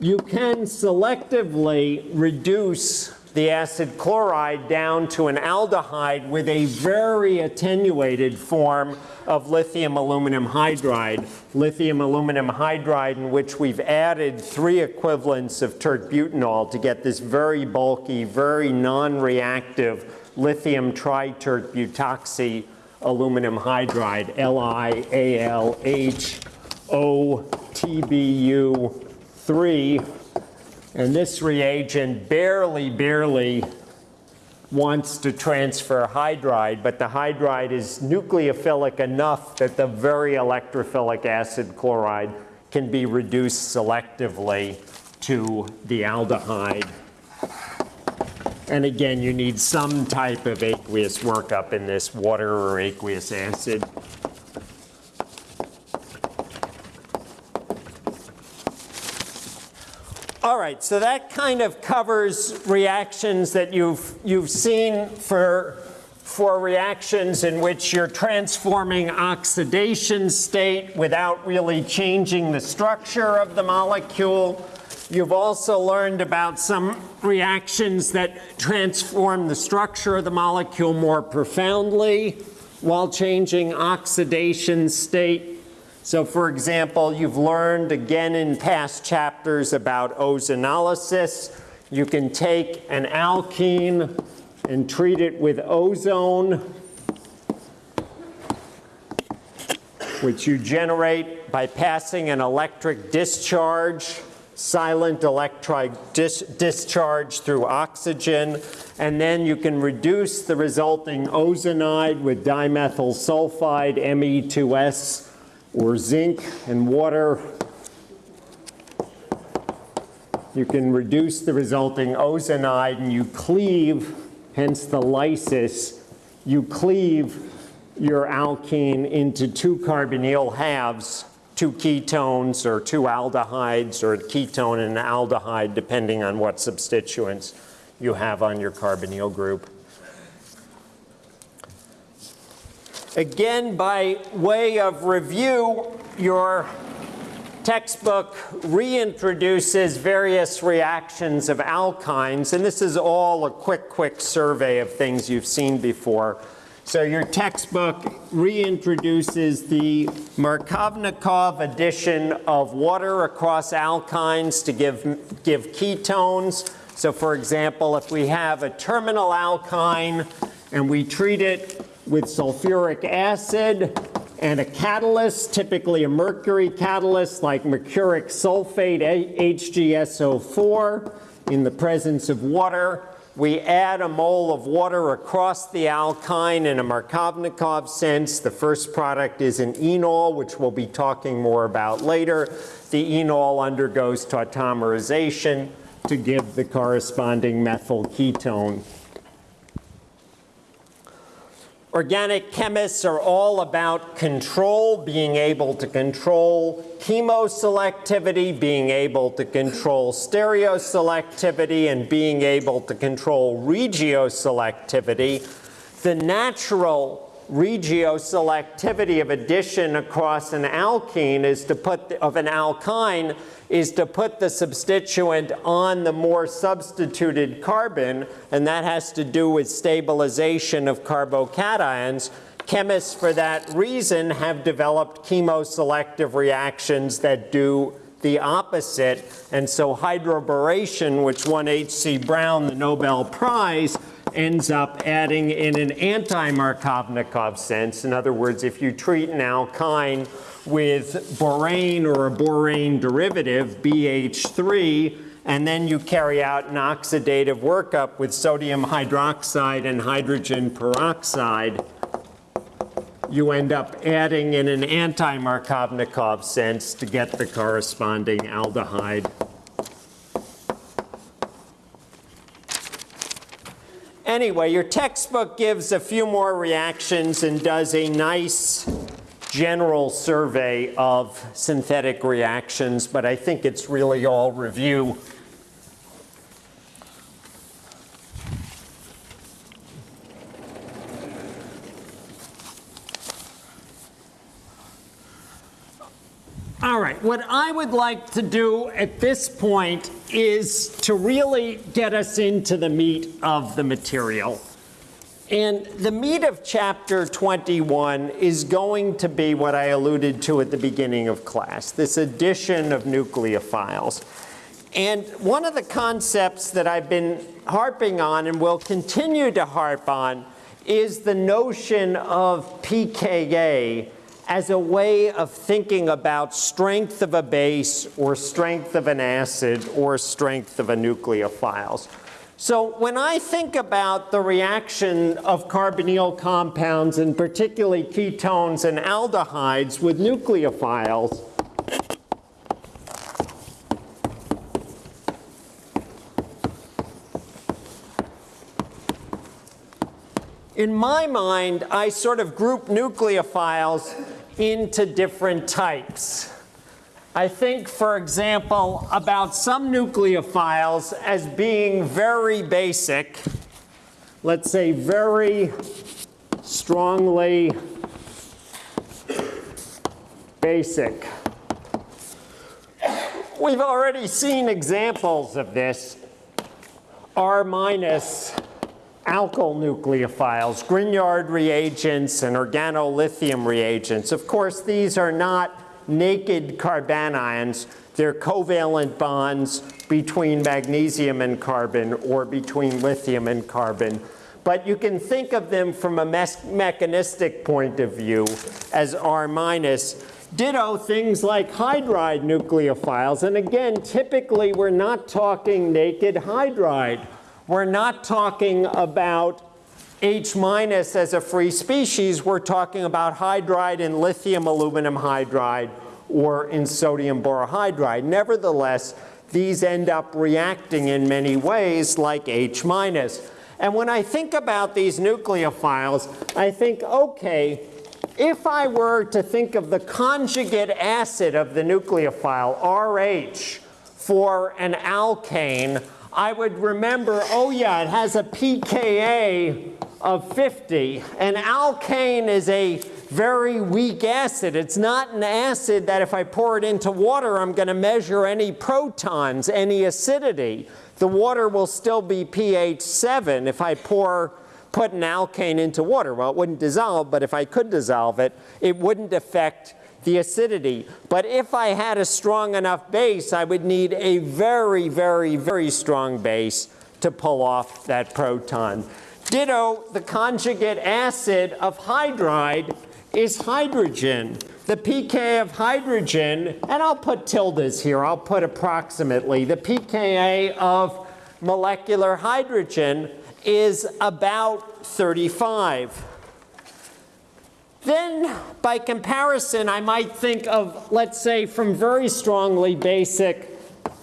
You can selectively reduce the acid chloride down to an aldehyde with a very attenuated form of lithium aluminum hydride. Lithium aluminum hydride in which we've added three equivalents of tert-butanol to get this very bulky, very non-reactive lithium tritert-butoxy aluminum hydride, LiALHOTBU3. And this reagent barely, barely wants to transfer hydride, but the hydride is nucleophilic enough that the very electrophilic acid chloride can be reduced selectively to the aldehyde. And again, you need some type of aqueous workup in this water or aqueous acid. All right, so that kind of covers reactions that you've, you've seen for, for reactions in which you're transforming oxidation state without really changing the structure of the molecule. You've also learned about some reactions that transform the structure of the molecule more profoundly while changing oxidation state. So for example, you've learned again in past chapters about ozonolysis. You can take an alkene and treat it with ozone, which you generate by passing an electric discharge silent electric dis discharge through oxygen, and then you can reduce the resulting ozonide with dimethyl sulfide, Me2S, or zinc and water. You can reduce the resulting ozonide and you cleave, hence the lysis, you cleave your alkene into two carbonyl halves two ketones or two aldehydes or a ketone and an aldehyde depending on what substituents you have on your carbonyl group. Again, by way of review, your textbook reintroduces various reactions of alkynes, and this is all a quick, quick survey of things you've seen before. So your textbook reintroduces the Markovnikov addition of water across alkynes to give, give ketones. So for example, if we have a terminal alkyne and we treat it with sulfuric acid and a catalyst, typically a mercury catalyst like mercuric sulfate, HgSO4, in the presence of water, we add a mole of water across the alkyne in a Markovnikov sense. The first product is an enol, which we'll be talking more about later. The enol undergoes tautomerization to give the corresponding methyl ketone. Organic chemists are all about control, being able to control chemoselectivity, being able to control stereoselectivity, and being able to control regioselectivity. The natural regioselectivity of addition across an alkene is to put, the, of an alkyne, is to put the substituent on the more substituted carbon, and that has to do with stabilization of carbocations. Chemists, for that reason, have developed chemoselective reactions that do the opposite. And so hydroboration, which won H.C. Brown the Nobel Prize, ends up adding in an anti-Markovnikov sense. In other words, if you treat an alkyne with borane or a borane derivative, BH3, and then you carry out an oxidative workup with sodium hydroxide and hydrogen peroxide, you end up adding in an anti-Markovnikov sense to get the corresponding aldehyde. Anyway, your textbook gives a few more reactions and does a nice general survey of synthetic reactions, but I think it's really all review. All right, what I would like to do at this point is to really get us into the meat of the material. And the meat of chapter 21 is going to be what I alluded to at the beginning of class, this addition of nucleophiles. And one of the concepts that I've been harping on and will continue to harp on is the notion of pKa as a way of thinking about strength of a base or strength of an acid or strength of a nucleophiles. So when I think about the reaction of carbonyl compounds and particularly ketones and aldehydes with nucleophiles, in my mind, I sort of group nucleophiles into different types. I think, for example, about some nucleophiles as being very basic, let's say very strongly basic. We've already seen examples of this. R minus alkyl nucleophiles, Grignard reagents, and organolithium reagents. Of course, these are not naked carbanions. They're covalent bonds between magnesium and carbon or between lithium and carbon. But you can think of them from a me mechanistic point of view as R minus. Ditto things like hydride nucleophiles. And again, typically we're not talking naked hydride. We're not talking about H minus as a free species. We're talking about hydride in lithium aluminum hydride or in sodium borohydride. Nevertheless, these end up reacting in many ways like H minus. And when I think about these nucleophiles, I think, okay, if I were to think of the conjugate acid of the nucleophile, RH, for an alkane, I would remember, oh yeah, it has a pKa of 50. An alkane is a very weak acid. It's not an acid that if I pour it into water, I'm going to measure any protons, any acidity. The water will still be pH 7 if I pour put an alkane into water. Well, it wouldn't dissolve, but if I could dissolve it, it wouldn't affect the acidity. But if I had a strong enough base, I would need a very, very, very strong base to pull off that proton. Ditto, the conjugate acid of hydride is hydrogen. The pK of hydrogen, and I'll put tildes here, I'll put approximately, the pKa of molecular hydrogen is about 35. Then, by comparison, I might think of, let's say, from very strongly basic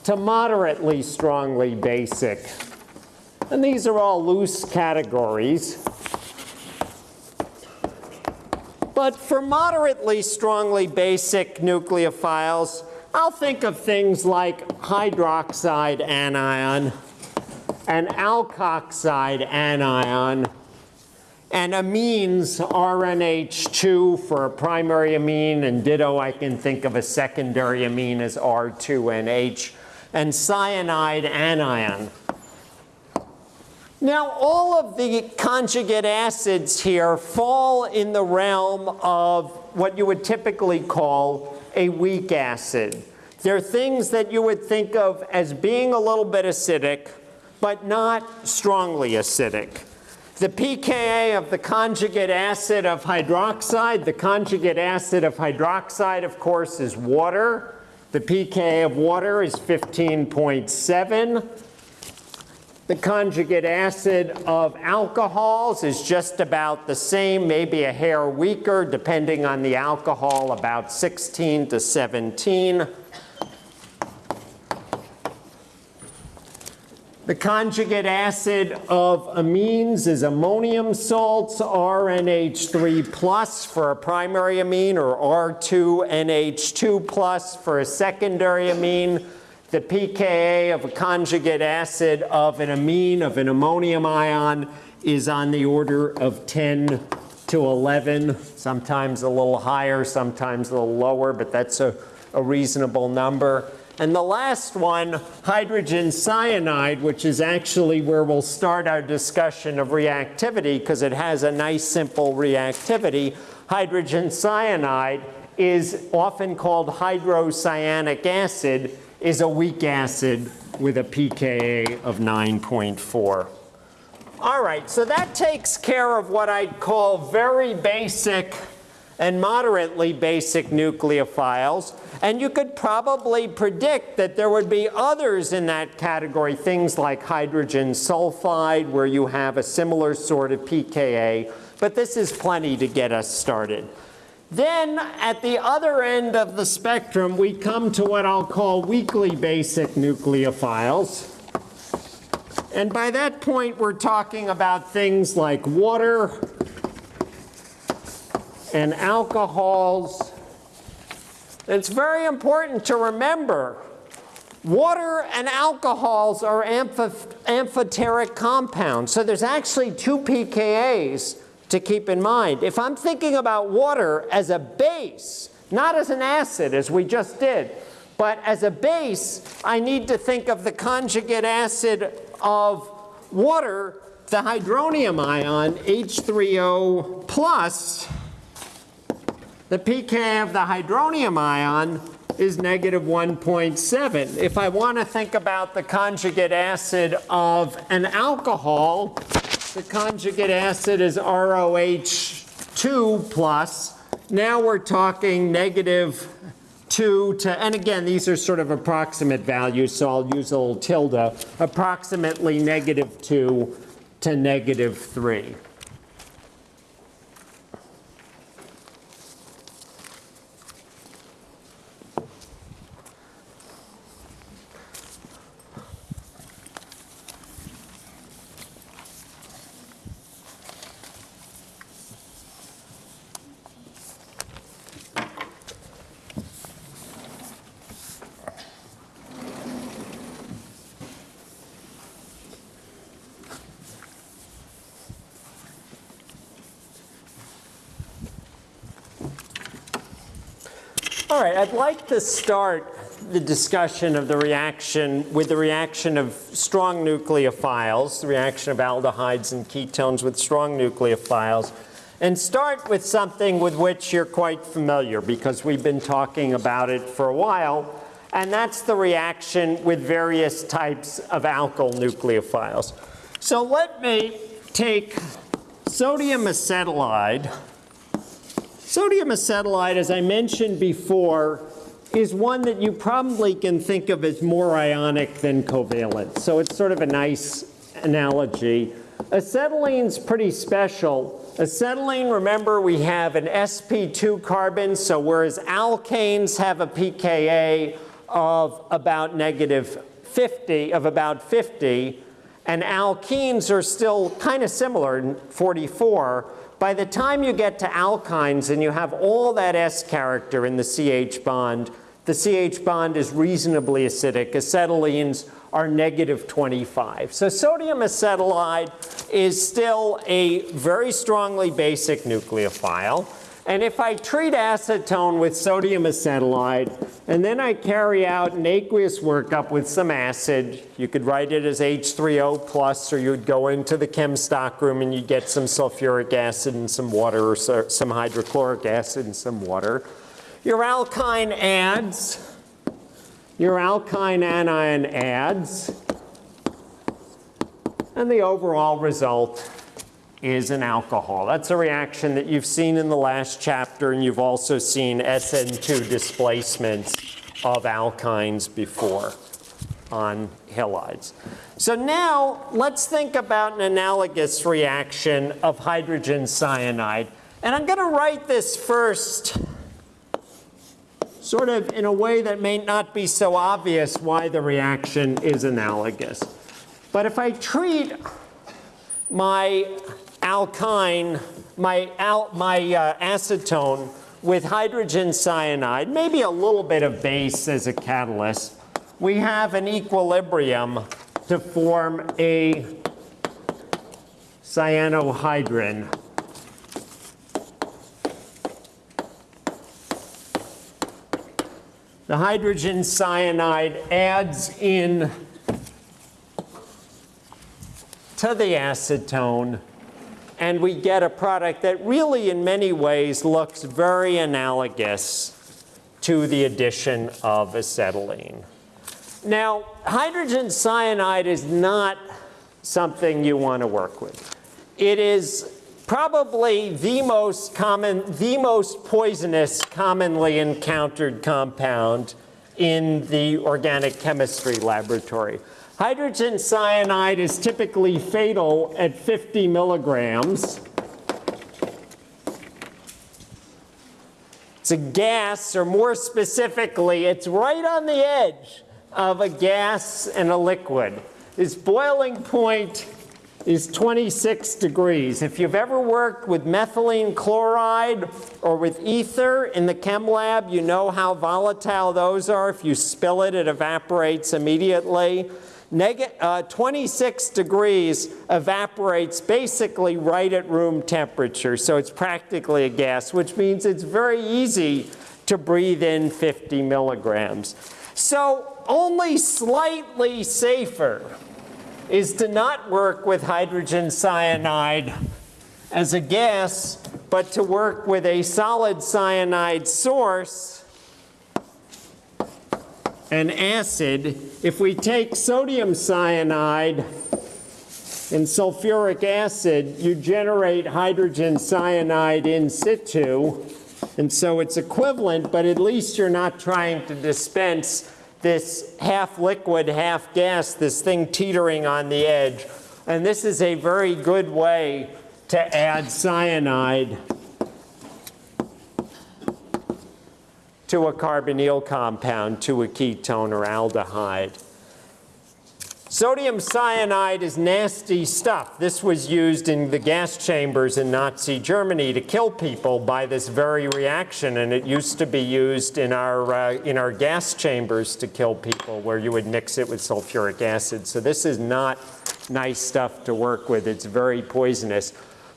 to moderately strongly basic. And these are all loose categories. But for moderately strongly basic nucleophiles, I'll think of things like hydroxide anion and alkoxide anion and amines RNH2 for a primary amine, and ditto I can think of a secondary amine as R2NH, and cyanide anion. Now, all of the conjugate acids here fall in the realm of what you would typically call a weak acid. They're things that you would think of as being a little bit acidic, but not strongly acidic. The pKa of the conjugate acid of hydroxide, the conjugate acid of hydroxide, of course, is water. The pKa of water is 15.7. The conjugate acid of alcohols is just about the same, maybe a hair weaker, depending on the alcohol, about 16 to 17. The conjugate acid of amines is ammonium salts, RNH3 plus for a primary amine or R2NH2 plus for a secondary amine the pKa of a conjugate acid of an amine of an ammonium ion is on the order of 10 to 11, sometimes a little higher, sometimes a little lower, but that's a, a reasonable number. And the last one, hydrogen cyanide, which is actually where we'll start our discussion of reactivity because it has a nice simple reactivity. Hydrogen cyanide is often called hydrocyanic acid is a weak acid with a pKa of 9.4. All right, so that takes care of what I'd call very basic and moderately basic nucleophiles. And you could probably predict that there would be others in that category, things like hydrogen sulfide, where you have a similar sort of pKa. But this is plenty to get us started. Then at the other end of the spectrum, we come to what I'll call weakly basic nucleophiles. And by that point, we're talking about things like water and alcohols. It's very important to remember water and alcohols are amphoteric compounds. So there's actually two pKa's to keep in mind. If I'm thinking about water as a base, not as an acid as we just did, but as a base, I need to think of the conjugate acid of water, the hydronium ion, H3O plus. The pK of the hydronium ion is negative 1.7. If I want to think about the conjugate acid of an alcohol, the conjugate acid is ROH2 plus. Now we're talking negative 2 to, and again, these are sort of approximate values, so I'll use a little tilde, approximately negative 2 to negative 3. All right, I'd like to start the discussion of the reaction with the reaction of strong nucleophiles, the reaction of aldehydes and ketones with strong nucleophiles, and start with something with which you're quite familiar because we've been talking about it for a while, and that's the reaction with various types of alkyl nucleophiles. So let me take sodium acetylide, Sodium acetylide, as I mentioned before, is one that you probably can think of as more ionic than covalent. So it's sort of a nice analogy. Acetylene's pretty special. Acetylene, remember, we have an sp2 carbon, so whereas alkanes have a pKa of about negative 50, of about 50, and alkenes are still kind of similar, 44, by the time you get to alkynes and you have all that S character in the CH bond, the CH bond is reasonably acidic. Acetylenes are negative 25. So sodium acetylide is still a very strongly basic nucleophile. And if I treat acetone with sodium acetylide, and then I carry out an aqueous workup with some acid, you could write it as H3O plus, or you'd go into the chem stockroom and you'd get some sulfuric acid and some water, or some hydrochloric acid and some water. Your alkyne adds, your alkyne anion adds, and the overall result is an alcohol. That's a reaction that you've seen in the last chapter, and you've also seen SN2 displacements of alkynes before on halides. So now let's think about an analogous reaction of hydrogen cyanide. And I'm going to write this first sort of in a way that may not be so obvious why the reaction is analogous. But if I treat my alkyne, my, al my uh, acetone with hydrogen cyanide, maybe a little bit of base as a catalyst, we have an equilibrium to form a cyanohydrin. The hydrogen cyanide adds in to the acetone and we get a product that really in many ways looks very analogous to the addition of acetylene. Now, hydrogen cyanide is not something you want to work with. It is probably the most common, the most poisonous commonly encountered compound in the organic chemistry laboratory. Hydrogen cyanide is typically fatal at 50 milligrams. It's a gas, or more specifically, it's right on the edge of a gas and a liquid. Its boiling point is 26 degrees. If you've ever worked with methylene chloride or with ether in the chem lab, you know how volatile those are. If you spill it, it evaporates immediately. Neg uh, 26 degrees evaporates basically right at room temperature, so it's practically a gas, which means it's very easy to breathe in 50 milligrams. So only slightly safer is to not work with hydrogen cyanide as a gas, but to work with a solid cyanide source, an acid. If we take sodium cyanide and sulfuric acid, you generate hydrogen cyanide in situ. And so it's equivalent, but at least you're not trying to dispense this half liquid, half gas, this thing teetering on the edge. And this is a very good way to add cyanide to a carbonyl compound, to a ketone or aldehyde. Sodium cyanide is nasty stuff. This was used in the gas chambers in Nazi Germany to kill people by this very reaction, and it used to be used in our, uh, in our gas chambers to kill people where you would mix it with sulfuric acid. So this is not nice stuff to work with. It's very poisonous.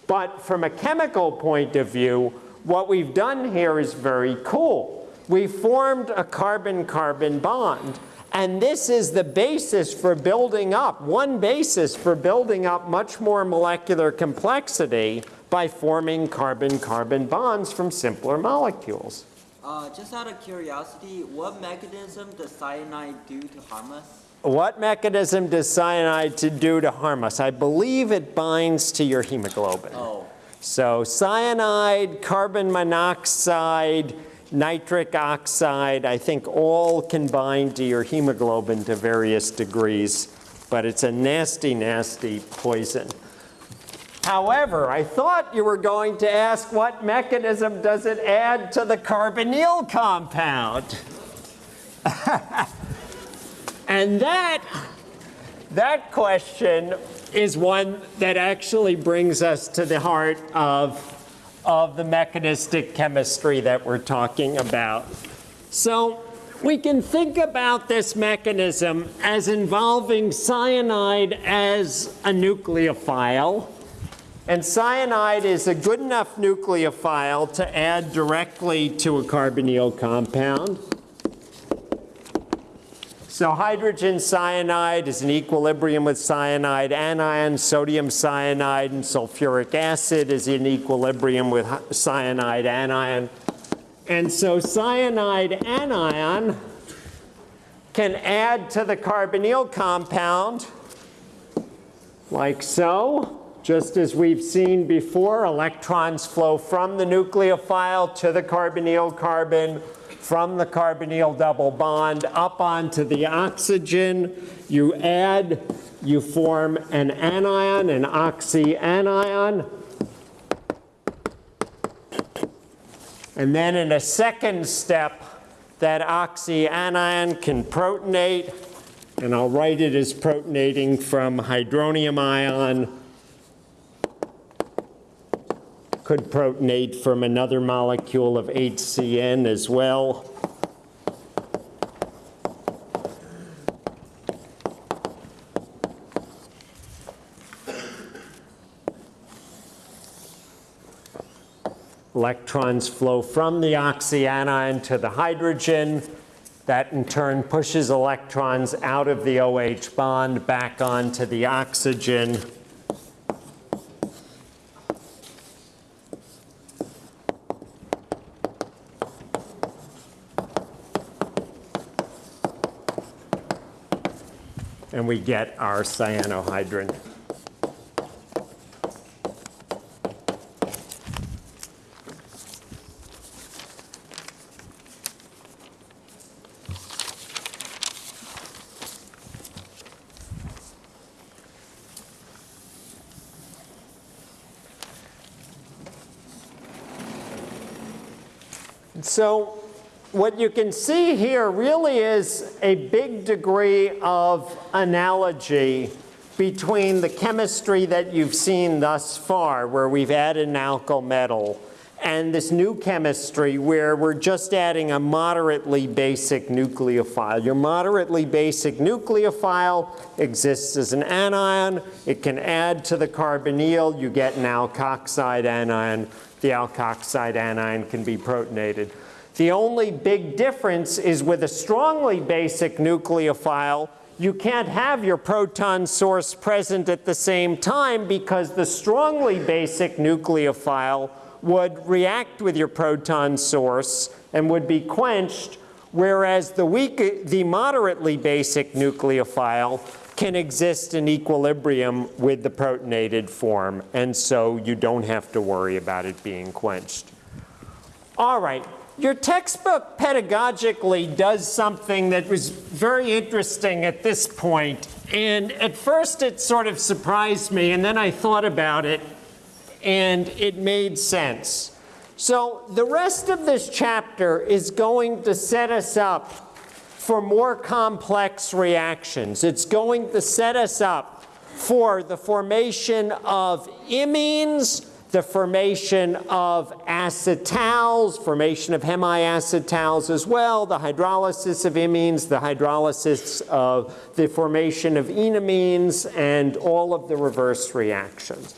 But from a chemical point of view, what we've done here is very cool. We formed a carbon-carbon bond. And this is the basis for building up, one basis for building up much more molecular complexity by forming carbon-carbon bonds from simpler molecules. Uh, just out of curiosity, what mechanism does cyanide do to harm us? What mechanism does cyanide to do to harm us? I believe it binds to your hemoglobin. Oh. So cyanide, carbon monoxide, nitric oxide, I think all can bind to your hemoglobin to various degrees, but it's a nasty, nasty poison. However, I thought you were going to ask what mechanism does it add to the carbonyl compound? [LAUGHS] and that, that question is one that actually brings us to the heart of of the mechanistic chemistry that we're talking about. So we can think about this mechanism as involving cyanide as a nucleophile. And cyanide is a good enough nucleophile to add directly to a carbonyl compound. So hydrogen cyanide is in equilibrium with cyanide anion, sodium cyanide and sulfuric acid is in equilibrium with cyanide anion. And so cyanide anion can add to the carbonyl compound like so. Just as we've seen before, electrons flow from the nucleophile to the carbonyl carbon from the carbonyl double bond up onto the oxygen. You add, you form an anion, an oxyanion. And then in a second step, that oxyanion can protonate, and I'll write it as protonating from hydronium ion could protonate from another molecule of HCN as well. Electrons flow from the oxyanion to the hydrogen. That in turn pushes electrons out of the OH bond back onto the oxygen. Get our cyanohydrin. So what you can see here really is a big degree of analogy between the chemistry that you've seen thus far, where we've added an alkyl metal, and this new chemistry where we're just adding a moderately basic nucleophile. Your moderately basic nucleophile exists as an anion. It can add to the carbonyl. You get an alkoxide anion. The alkoxide anion can be protonated. The only big difference is with a strongly basic nucleophile, you can't have your proton source present at the same time because the strongly basic nucleophile would react with your proton source and would be quenched, whereas the, weak, the moderately basic nucleophile can exist in equilibrium with the protonated form, and so you don't have to worry about it being quenched. All right, your textbook pedagogically does something that was very interesting at this point. And at first it sort of surprised me, and then I thought about it, and it made sense. So the rest of this chapter is going to set us up for more complex reactions. It's going to set us up for the formation of imines, the formation of acetals, formation of hemiacetals as well, the hydrolysis of imines, the hydrolysis of the formation of enamines, and all of the reverse reactions.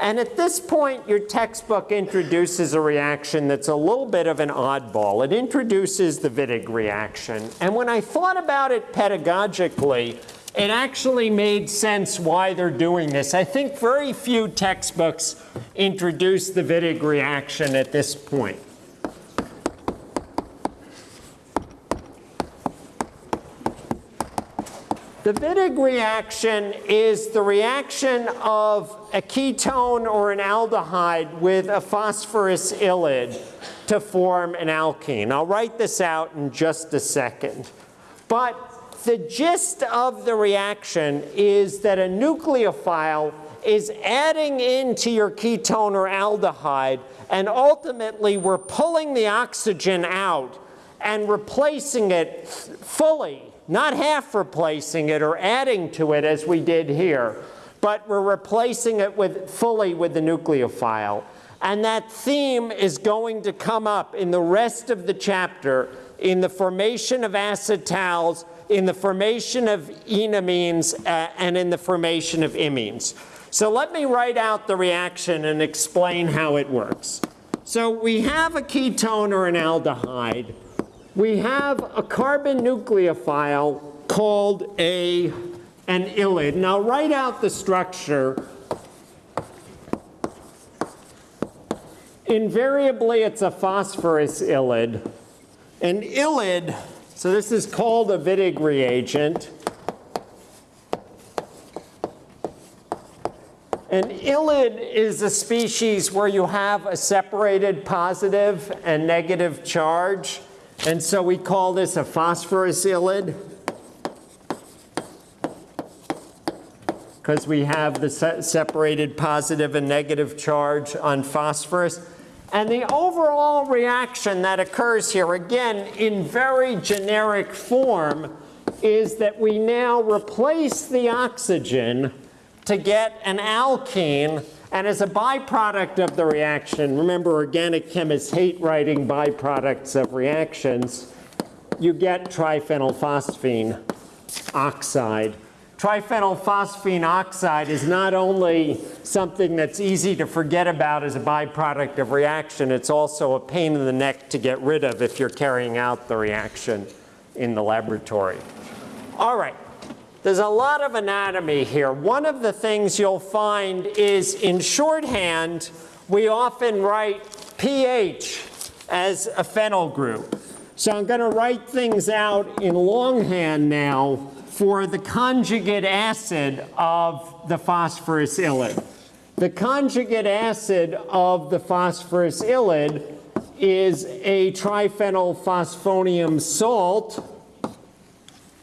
And at this point, your textbook introduces a reaction that's a little bit of an oddball. It introduces the Wittig reaction. And when I thought about it pedagogically, it actually made sense why they're doing this. I think very few textbooks introduce the Wittig reaction at this point. The Wittig reaction is the reaction of a ketone or an aldehyde with a phosphorus ylide to form an alkene. I'll write this out in just a second. But the gist of the reaction is that a nucleophile is adding into your ketone or aldehyde, and ultimately we're pulling the oxygen out and replacing it fully, not half replacing it or adding to it as we did here, but we're replacing it with fully with the nucleophile. And that theme is going to come up in the rest of the chapter in the formation of acetals, in the formation of enamines, uh, and in the formation of imines. So let me write out the reaction and explain how it works. So we have a ketone or an aldehyde. We have a carbon nucleophile called a, an ylid. Now write out the structure Invariably, it's a phosphorus ylid. An ylid, so this is called a Wittig reagent. An ylid is a species where you have a separated positive and negative charge. And so we call this a phosphorus ylid. Because we have the se separated positive and negative charge on phosphorus. And the overall reaction that occurs here, again, in very generic form, is that we now replace the oxygen to get an alkene. And as a byproduct of the reaction, remember organic chemists hate writing byproducts of reactions, you get triphenylphosphine oxide. Triphenylphosphine oxide is not only something that's easy to forget about as a byproduct of reaction, it's also a pain in the neck to get rid of if you're carrying out the reaction in the laboratory. All right, there's a lot of anatomy here. One of the things you'll find is in shorthand, we often write Ph as a phenyl group. So I'm going to write things out in longhand now for the conjugate acid of the phosphorus ylid. The conjugate acid of the phosphorus ylid is a triphenylphosphonium salt.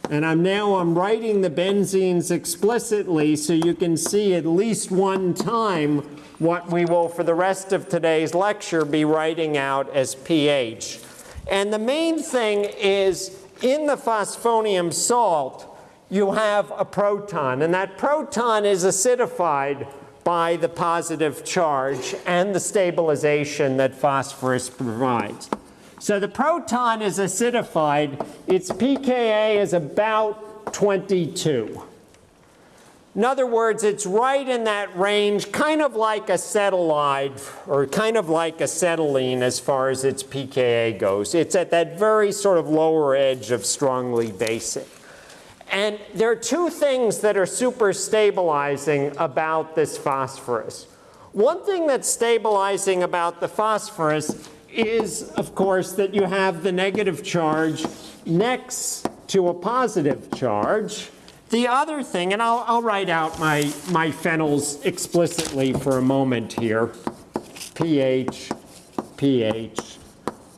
And I'm now I'm writing the benzenes explicitly so you can see at least one time what we will for the rest of today's lecture be writing out as Ph. And the main thing is in the phosphonium salt, you have a proton, and that proton is acidified by the positive charge and the stabilization that phosphorus provides. So the proton is acidified. Its pKa is about 22. In other words, it's right in that range, kind of like acetylide or kind of like acetylene as far as its pKa goes. It's at that very sort of lower edge of strongly basic. And there are two things that are super stabilizing about this phosphorus. One thing that's stabilizing about the phosphorus is, of course, that you have the negative charge next to a positive charge. The other thing, and I'll, I'll write out my, my phenols explicitly for a moment here, Ph, Ph,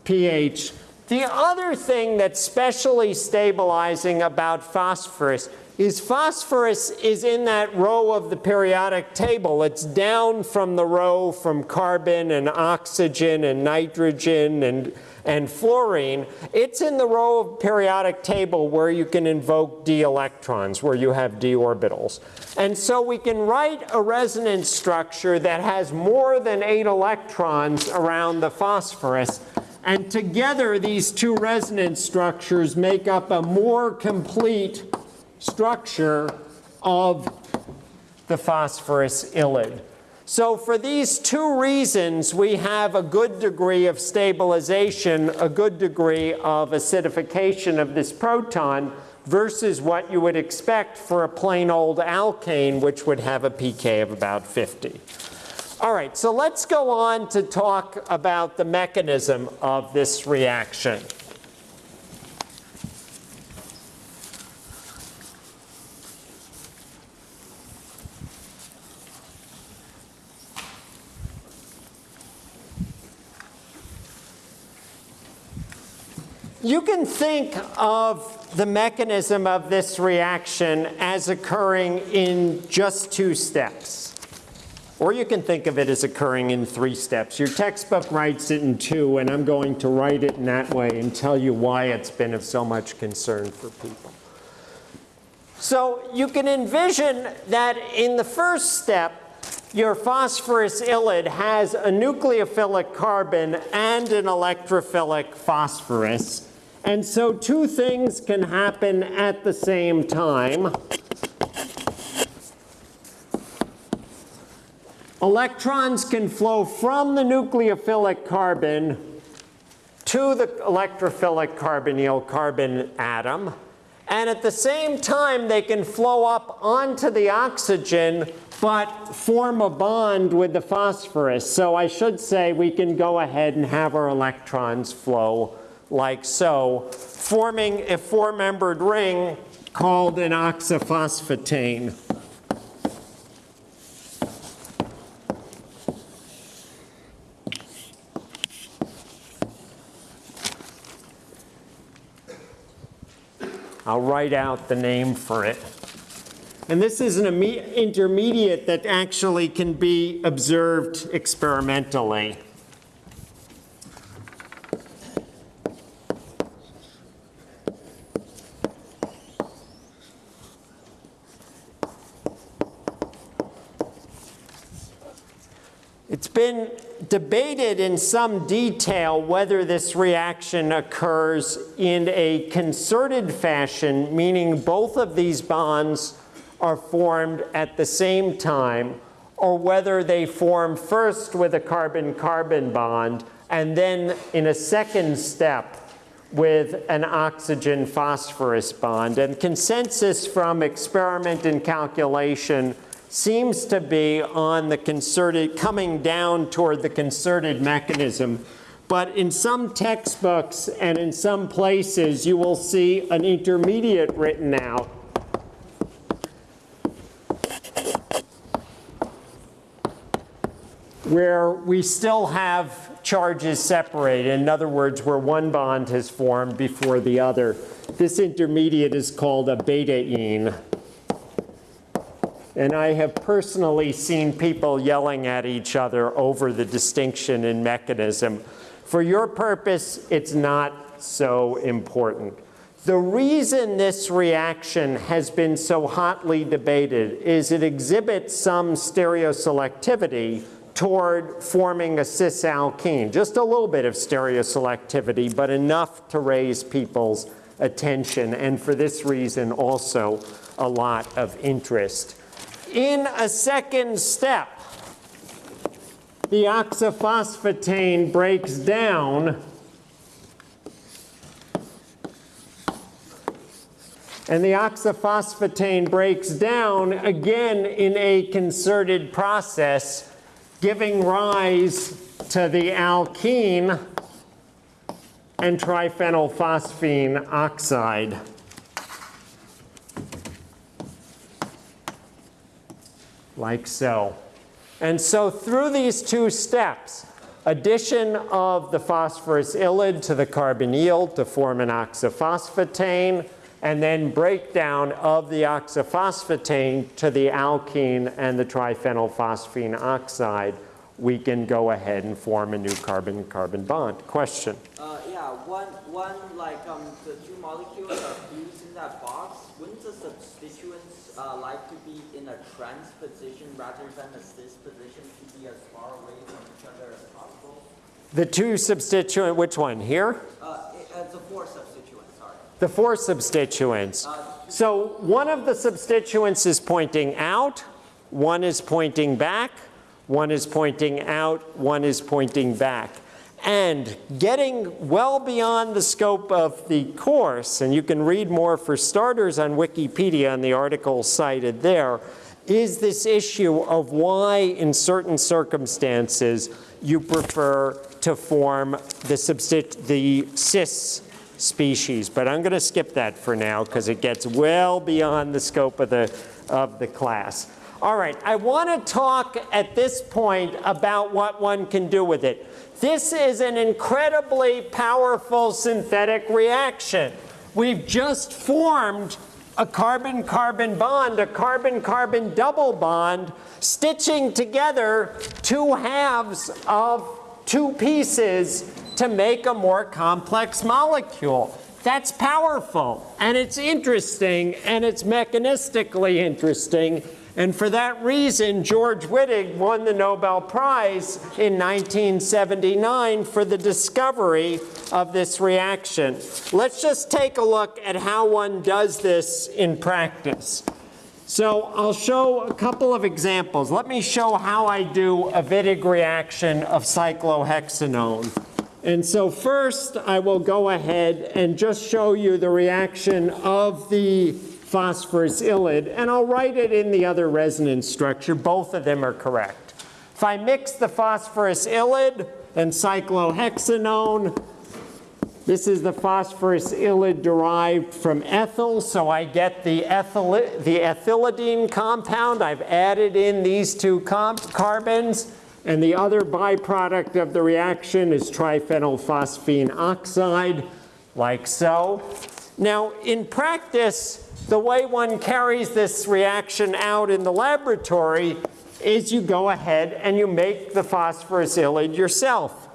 Ph, the other thing that's specially stabilizing about phosphorus is phosphorus is in that row of the periodic table. It's down from the row from carbon and oxygen and nitrogen and, and fluorine. It's in the row of periodic table where you can invoke d electrons, where you have d orbitals. And so we can write a resonance structure that has more than eight electrons around the phosphorus and together, these two resonance structures make up a more complete structure of the phosphorus ylid. So for these two reasons, we have a good degree of stabilization, a good degree of acidification of this proton versus what you would expect for a plain old alkane, which would have a pK of about 50. All right, so let's go on to talk about the mechanism of this reaction. You can think of the mechanism of this reaction as occurring in just two steps. Or you can think of it as occurring in three steps. Your textbook writes it in two, and I'm going to write it in that way and tell you why it's been of so much concern for people. So you can envision that in the first step, your phosphorus ylide has a nucleophilic carbon and an electrophilic phosphorus. And so two things can happen at the same time. Electrons can flow from the nucleophilic carbon to the electrophilic carbonyl carbon atom. And at the same time, they can flow up onto the oxygen, but form a bond with the phosphorus. So I should say we can go ahead and have our electrons flow like so, forming a four-membered ring called an oxaphosphetane. I'll write out the name for it. And this is an intermediate that actually can be observed experimentally. It's been debated in some detail whether this reaction occurs in a concerted fashion, meaning both of these bonds are formed at the same time, or whether they form first with a carbon-carbon bond and then in a second step with an oxygen phosphorus bond. And consensus from experiment and calculation seems to be on the concerted, coming down toward the concerted mechanism. But in some textbooks and in some places, you will see an intermediate written out. Where we still have charges separated. In other words, where one bond has formed before the other. This intermediate is called a betaine. And I have personally seen people yelling at each other over the distinction in mechanism. For your purpose, it's not so important. The reason this reaction has been so hotly debated is it exhibits some stereoselectivity toward forming a cis alkene. Just a little bit of stereoselectivity, but enough to raise people's attention, and for this reason also a lot of interest. In a second step, the oxaphosphetane breaks down and the oxaphosphetane breaks down again in a concerted process, giving rise to the alkene and triphenylphosphine oxide. Like so. And so through these two steps, addition of the phosphorus ylide to the carbonyl to form an oxaphosphetane, and then breakdown of the oxaphosphetane to the alkene and the triphenylphosphine oxide, we can go ahead and form a new carbon-carbon bond. Question? Uh, yeah, one, one like um, the two molecules are fused in that box. Wouldn't the substituents uh, like to a trans position rather than a cis position to be as far away from each other as possible? The two substituent, which one, here? Uh, uh, the four substituents, sorry. The four substituents. So one of the substituents is pointing out, one is pointing back, one is pointing out, one is pointing back. And getting well beyond the scope of the course, and you can read more for starters on Wikipedia and the article cited there, is this issue of why in certain circumstances you prefer to form the, the cis species. But I'm going to skip that for now because it gets well beyond the scope of the, of the class. All right, I want to talk at this point about what one can do with it. This is an incredibly powerful synthetic reaction. We've just formed a carbon-carbon bond, a carbon-carbon double bond, stitching together two halves of two pieces to make a more complex molecule. That's powerful, and it's interesting, and it's mechanistically interesting, And for that reason, George Wittig won the Nobel Prize in 1979 for the discovery of this reaction. Let's just take a look at how one does this in practice. So I'll show a couple of examples. Let me show how I do a Wittig reaction of cyclohexanone. And so first, I will go ahead and just show you the reaction of the phosphorus ylide, and I'll write it in the other resonance structure. Both of them are correct. If I mix the phosphorus ylide and cyclohexanone, this is the phosphorus ylide derived from ethyl, so I get the, ethyl, the ethylidene compound. I've added in these two carbons, and the other byproduct of the reaction is triphenylphosphine oxide, like so. Now, in practice, the way one carries this reaction out in the laboratory is you go ahead and you make the phosphorus ylide yourself.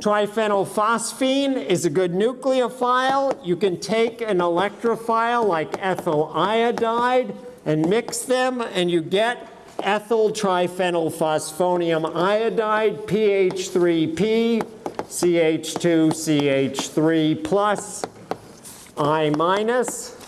Triphenylphosphine is a good nucleophile. You can take an electrophile like ethyl iodide and mix them and you get ethyl triphenylphosphonium iodide, Ph3P, CH2, CH3 plus, I minus.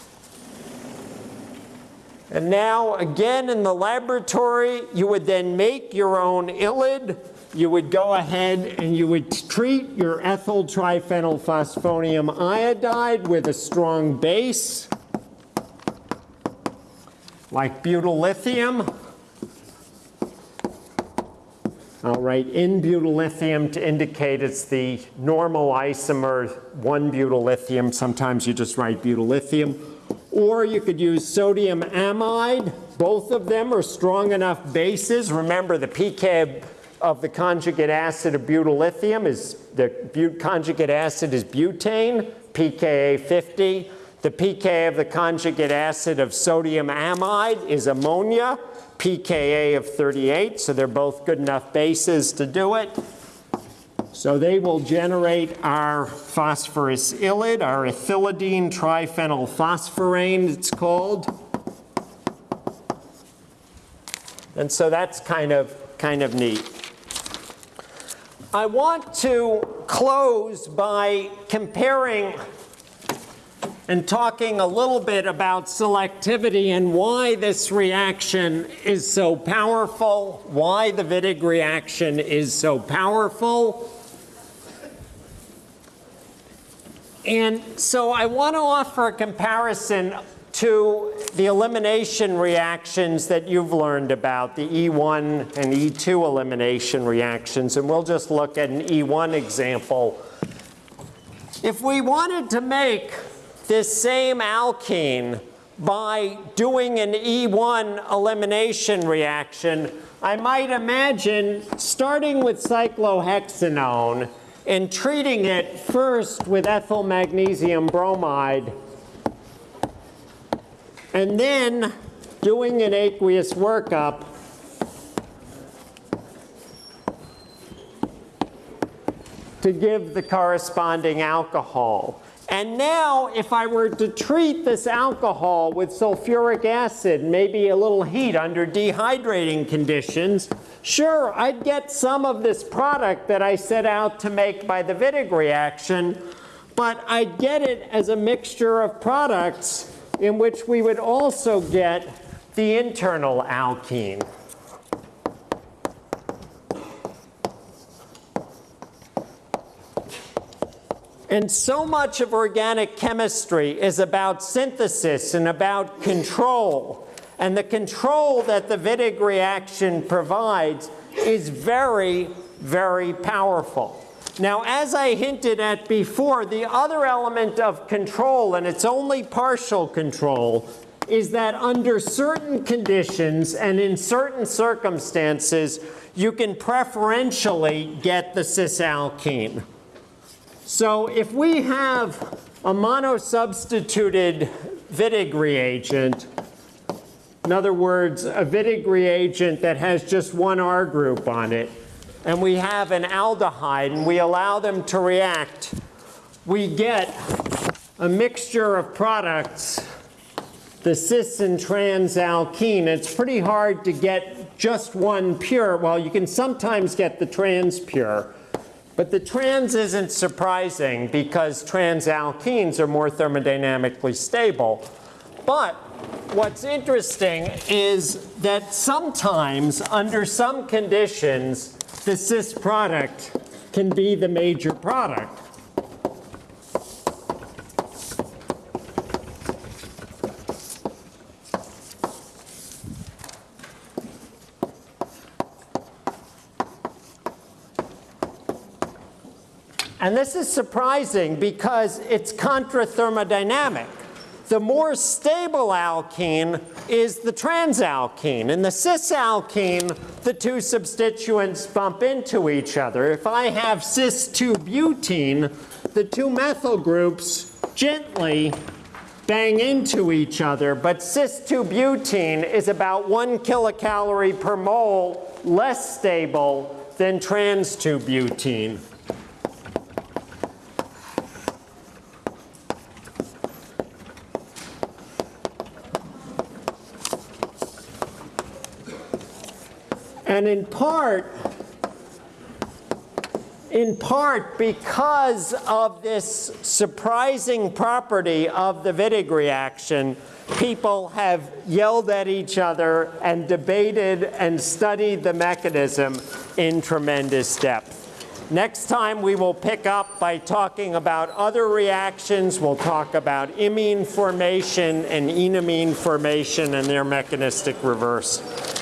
And now, again, in the laboratory, you would then make your own ylide. You would go ahead and you would treat your ethyl triphenylphosphonium iodide with a strong base, like butyl lithium. I'll write in butyl lithium to indicate it's the normal isomer 1 butyl lithium. Sometimes you just write butyl lithium. Or you could use sodium amide. Both of them are strong enough bases. Remember, the pK of the conjugate acid of butyl lithium is, the conjugate acid is butane, pKa 50. The pK of the conjugate acid of sodium amide is ammonia, pKa of 38. So they're both good enough bases to do it. So they will generate our phosphorus ylide, our ethylidene triphenylphosphorane it's called. And so that's kind of, kind of neat. I want to close by comparing and talking a little bit about selectivity and why this reaction is so powerful, why the Wittig reaction is so powerful. And so I want to offer a comparison to the elimination reactions that you've learned about, the E1 and E2 elimination reactions. And we'll just look at an E1 example. If we wanted to make this same alkene by doing an E1 elimination reaction, I might imagine starting with cyclohexanone and treating it first with ethyl magnesium bromide and then doing an aqueous workup to give the corresponding alcohol. And now, if I were to treat this alcohol with sulfuric acid, maybe a little heat under dehydrating conditions, Sure, I'd get some of this product that I set out to make by the Wittig reaction, but I'd get it as a mixture of products in which we would also get the internal alkene. And so much of organic chemistry is about synthesis and about control. And the control that the Wittig reaction provides is very, very powerful. Now, as I hinted at before, the other element of control, and it's only partial control, is that under certain conditions and in certain circumstances, you can preferentially get the cis-alkene. So if we have a monosubstituted Wittig reagent, in other words, a Wittig reagent that has just one R group on it, and we have an aldehyde, and we allow them to react, we get a mixture of products the cis and trans alkene, it's pretty hard to get just one pure. Well, you can sometimes get the trans pure. But the trans isn't surprising because trans alkenes are more thermodynamically stable. But what's interesting is that sometimes, under some conditions, the cis product can be the major product. And this is surprising because it's contra-thermodynamic. The more stable alkene is the transalkene. In the cis-alkene, the two substituents bump into each other. If I have cis-2-butene, the two methyl groups gently bang into each other, but cis-2-butene is about one kilocalorie per mole less stable than trans-2-butene. And in part, in part because of this surprising property of the Wittig reaction, people have yelled at each other and debated and studied the mechanism in tremendous depth. Next time we will pick up by talking about other reactions. We'll talk about imine formation and enamine formation and their mechanistic reverse.